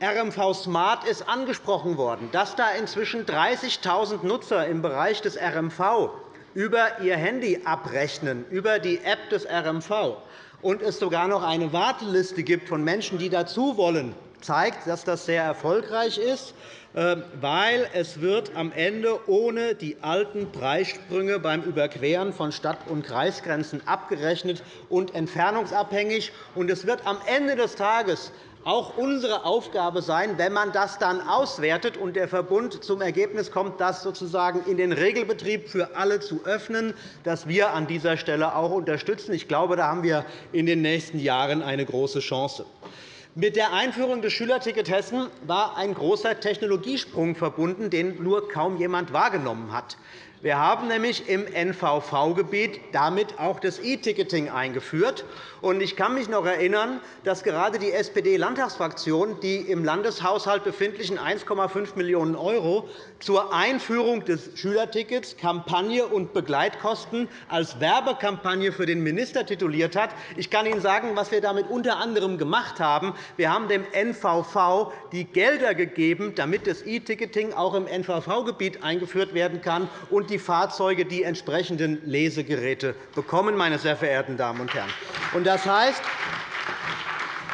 RMV Smart ist angesprochen worden. Dass da inzwischen 30.000 Nutzer im Bereich des RMV über ihr Handy abrechnen, über die App des RMV, und es sogar noch eine Warteliste gibt von Menschen, die dazu wollen, zeigt, dass das sehr erfolgreich ist, äh, weil es wird am Ende ohne die alten Preissprünge beim Überqueren von Stadt- und Kreisgrenzen abgerechnet und entfernungsabhängig. Es wird am Ende des Tages auch unsere Aufgabe sein, wenn man das dann auswertet und der Verbund zum Ergebnis kommt, das sozusagen in den Regelbetrieb für alle zu öffnen, dass wir an dieser Stelle auch unterstützen. Ich glaube, da haben wir in den nächsten Jahren eine große Chance. Mit der Einführung des Schülerticket Hessen war ein großer Technologiesprung verbunden, den nur kaum jemand wahrgenommen hat. Wir haben nämlich im NVV-Gebiet damit auch das E-Ticketing eingeführt. Ich kann mich noch erinnern, dass gerade die SPD-Landtagsfraktion die im Landeshaushalt befindlichen 1,5 Millionen € zur Einführung des Schülertickets Kampagne und Begleitkosten als Werbekampagne für den Minister tituliert hat. Ich kann Ihnen sagen, was wir damit unter anderem gemacht haben. Wir haben dem NVV die Gelder gegeben, damit das E-Ticketing auch im NVV-Gebiet eingeführt werden kann und die Fahrzeuge die entsprechenden Lesegeräte bekommen. Meine sehr verehrten Damen und Herren. Das heißt,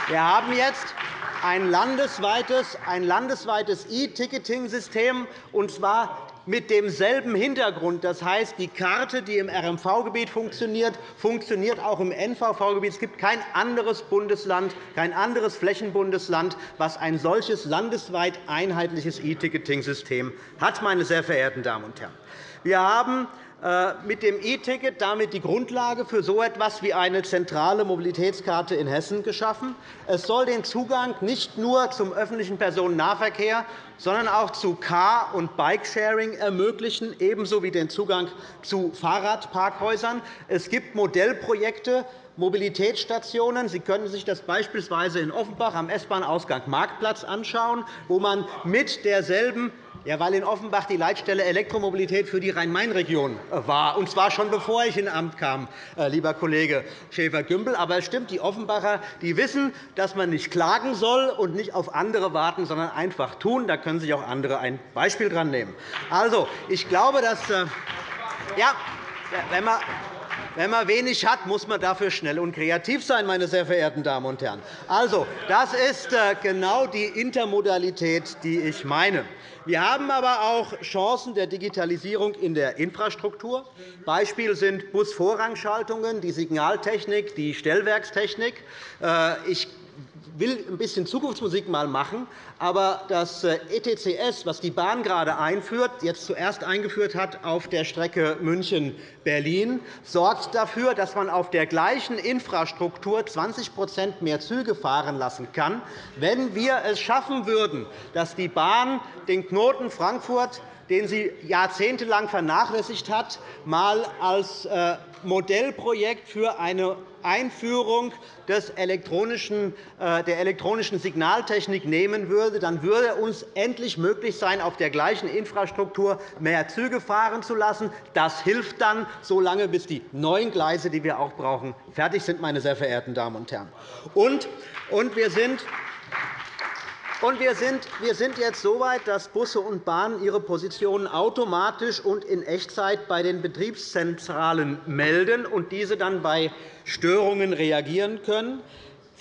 wir haben jetzt ein landesweites, ein landesweites E-Ticketing-System, und zwar mit demselben Hintergrund. Das heißt, die Karte, die im RMV-Gebiet funktioniert, funktioniert auch im NVV-Gebiet. Es gibt kein anderes Bundesland, kein anderes Flächenbundesland, das ein solches landesweit einheitliches E-Ticketing-System hat. Meine sehr verehrten Damen und Herren. Wir haben äh, mit dem E-Ticket damit die Grundlage für so etwas wie eine zentrale Mobilitätskarte in Hessen geschaffen. Es soll den Zugang nicht nur zum öffentlichen Personennahverkehr, sondern auch zu Car- und Bikesharing ermöglichen, ebenso wie den Zugang zu Fahrradparkhäusern. Es gibt Modellprojekte, Mobilitätsstationen. Sie können sich das beispielsweise in Offenbach am S-Bahn-Ausgang Marktplatz anschauen, wo man mit derselben Ja, weil in Offenbach die Leitstelle Elektromobilität für die Rhein-Main-Region äh, war, und zwar schon bevor ich in Amt kam, äh, lieber Kollege Schäfer-Gümbel. Aber es stimmt, die Offenbacher die wissen, dass man nicht klagen soll und nicht auf andere warten, sondern einfach tun. Da können sich auch andere ein Beispiel dran nehmen. Also, ich glaube, dass äh, ja, wenn man wenn man wenig hat, muss man dafür schnell und kreativ sein, meine sehr verehrten Damen und Herren. Also, das ist genau die Intermodalität, die ich meine. Wir haben aber auch Chancen der Digitalisierung in der Infrastruktur. Beispiel sind Busvorrangschaltungen, die Signaltechnik, die Stellwerkstechnik. Äh, ich will ein bisschen Zukunftsmusik mal machen, aber das äh, ETCS, das die Bahn gerade einführt, jetzt zuerst eingeführt hat auf der Strecke München-Berlin, sorgt dafür, dass man auf der gleichen Infrastruktur 20% mehr Züge fahren lassen kann, wenn wir es schaffen würden, dass die Bahn den Knoten Frankfurt den sie jahrzehntelang vernachlässigt hat, einmal als äh, Modellprojekt für eine Einführung des elektronischen, äh, der elektronischen Signaltechnik nehmen würde, dann würde uns endlich möglich sein, auf der gleichen Infrastruktur mehr Züge fahren zu lassen. Das hilft dann, so lange, bis die neuen Gleise, die wir auch brauchen, fertig sind. Meine sehr verehrten Damen und Herren. Und wir sind und wir sind jetzt so weit, dass Busse und Bahnen ihre Positionen automatisch und in Echtzeit bei den Betriebszentralen melden und diese dann bei Störungen reagieren können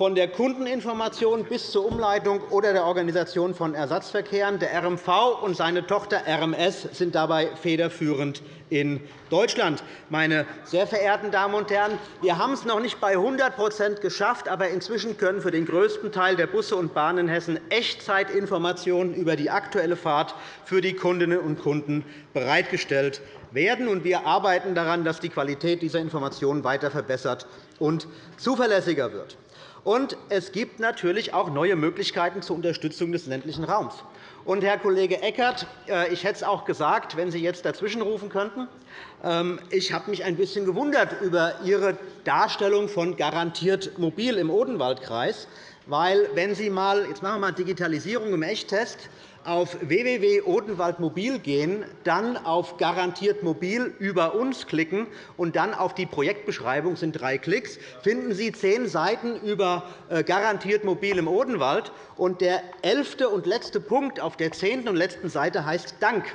von der Kundeninformation bis zur Umleitung oder der Organisation von Ersatzverkehren. Der RMV und seine Tochter RMS sind dabei federführend in Deutschland. Meine sehr verehrten Damen und Herren, wir haben es noch nicht bei 100% geschafft, aber inzwischen können für den größten Teil der Busse und Bahnen in Hessen Echtzeitinformationen über die aktuelle Fahrt für die Kundinnen und Kunden bereitgestellt werden. Wir arbeiten daran, dass die Qualität dieser Informationen weiter verbessert und zuverlässiger wird. Und es gibt natürlich auch neue Möglichkeiten zur Unterstützung des ländlichen Raums. Und, Herr Kollege Eckert, äh, ich hätte es auch gesagt, wenn Sie jetzt dazwischenrufen könnten. Ähm, ich habe mich ein bisschen gewundert über Ihre Darstellung von garantiert mobil im Odenwaldkreis. Weil, wenn Sie mal, jetzt machen wir mal Digitalisierung im Echttest, auf www.odenwaldmobil gehen, dann auf Garantiert Mobil über uns klicken und dann auf die Projektbeschreibung sind drei Klicks, finden Sie zehn Seiten über äh, Garantiert Mobil im Odenwald. Und der elfte und letzte Punkt auf der zehnten und letzten Seite heißt Dank.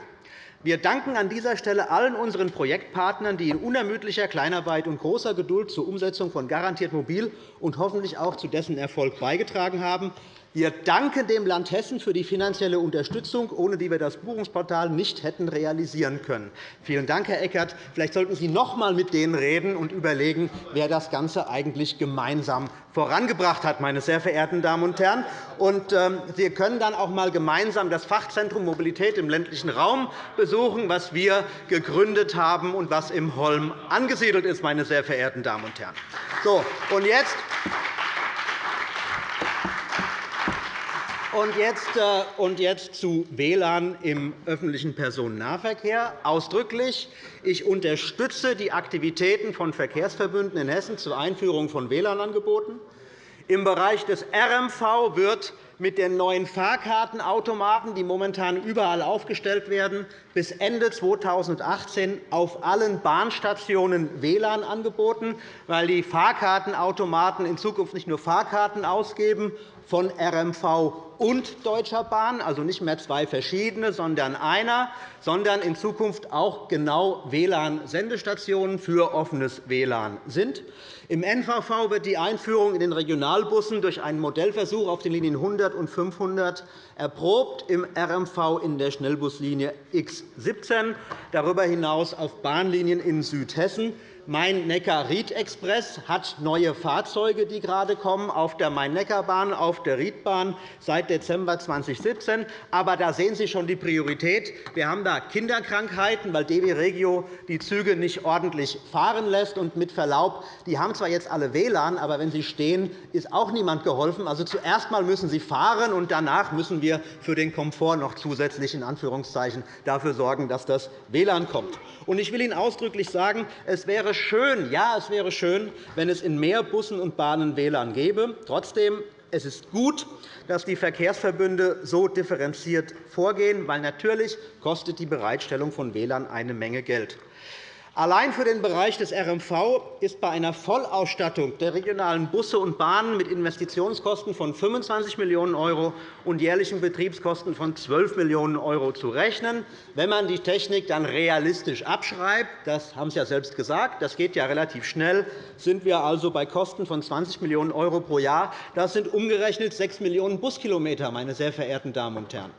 Wir danken an dieser Stelle allen unseren Projektpartnern, die in unermüdlicher Kleinarbeit und großer Geduld zur Umsetzung von Garantiert Mobil und hoffentlich auch zu dessen Erfolg beigetragen haben. Wir danken dem Land Hessen für die finanzielle Unterstützung, ohne die wir das Buchungsportal nicht hätten realisieren können. Vielen Dank, Herr Eckert. Vielleicht sollten Sie noch einmal mit denen reden und überlegen, wer das Ganze eigentlich gemeinsam vorangebracht hat, meine sehr verehrten Damen und Herren. Und, ähm, Sie können dann auch einmal gemeinsam das Fachzentrum Mobilität im ländlichen Raum besuchen, das wir gegründet haben und das im Holm angesiedelt ist, meine sehr verehrten Damen und Herren. So, und jetzt Und jetzt, äh, und jetzt zu WLAN im öffentlichen Personennahverkehr. Ausdrücklich. Ich unterstütze die Aktivitäten von Verkehrsverbünden in Hessen zur Einführung von WLAN-Angeboten. Im Bereich des RMV wird mit den neuen Fahrkartenautomaten, die momentan überall aufgestellt werden, bis Ende 2018 auf allen Bahnstationen WLAN angeboten, weil die Fahrkartenautomaten in Zukunft nicht nur Fahrkarten ausgeben von RMV und Deutscher Bahn, also nicht mehr zwei verschiedene, sondern einer, sondern in Zukunft auch genau WLAN-Sendestationen für offenes WLAN sind. Im NVV wird die Einführung in den Regionalbussen durch einen Modellversuch auf den Linien 100 und 500 erprobt, im RMV in der Schnellbuslinie X 17, darüber hinaus auf Bahnlinien in Südhessen. Main-Neckar-Ried-Express hat neue Fahrzeuge, die gerade kommen, auf der Main-Neckar-Bahn, auf der Riedbahn seit Dezember 2017. Aber da sehen Sie schon die Priorität. Wir haben da Kinderkrankheiten, weil DB Regio die Züge nicht ordentlich fahren lässt. Und mit Verlaub, die haben zwar jetzt alle WLAN, aber wenn sie stehen, ist auch niemand geholfen. Also zuerst einmal müssen sie fahren, und danach müssen wir für den Komfort noch zusätzlich in Anführungszeichen dafür sorgen, dass das WLAN kommt. Ich will Ihnen ausdrücklich sagen, es wäre schön, ja, es wäre schön, wenn es in mehr Bussen und Bahnen WLAN gäbe. Trotzdem Es ist gut, dass die Verkehrsverbünde so differenziert vorgehen, weil natürlich kostet die Bereitstellung von WLAN eine Menge Geld. Allein für den Bereich des RMV ist bei einer Vollausstattung der regionalen Busse und Bahnen mit Investitionskosten von 25 Millionen € und jährlichen Betriebskosten von 12 Millionen € zu rechnen. Wenn man die Technik dann realistisch abschreibt, das haben Sie ja selbst gesagt, das geht ja relativ schnell, sind wir also bei Kosten von 20 Millionen € pro Jahr. Das sind umgerechnet 6 Millionen Buskilometer, meine sehr verehrten Damen und Herren.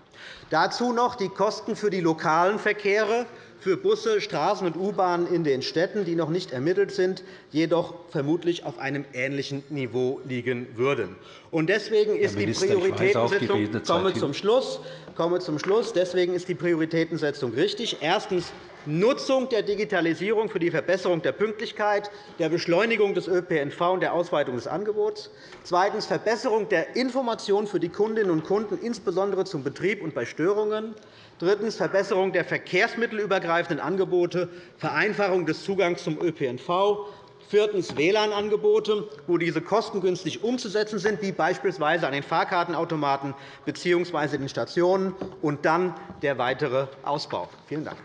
Dazu noch die Kosten für die lokalen Verkehre für Busse, Straßen und U-Bahnen in den Städten, die noch nicht ermittelt sind, jedoch vermutlich auf einem ähnlichen Niveau liegen würden. Deswegen ist die Prioritätensetzung komme zum Schluss. komme zum Schluss. Deswegen ist die Prioritätensetzung richtig. Erstens Nutzung der Digitalisierung für die Verbesserung der Pünktlichkeit, der Beschleunigung des ÖPNV und der Ausweitung des Angebots. Zweitens Verbesserung der Information für die Kundinnen und Kunden, insbesondere zum Betrieb und bei Störungen. Drittens. Verbesserung der verkehrsmittelübergreifenden Angebote, Vereinfachung des Zugangs zum ÖPNV. Viertens. WLAN-Angebote, wo diese kostengünstig umzusetzen sind, wie beispielsweise an den Fahrkartenautomaten bzw. den Stationen. Und dann der weitere Ausbau. Vielen Dank.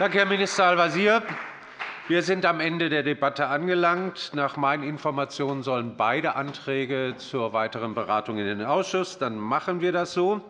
Danke, Herr Minister Al-Wazir. Wir sind am Ende der Debatte angelangt. Nach meinen Informationen sollen beide Anträge zur weiteren Beratung in den Ausschuss. Dann machen wir das so.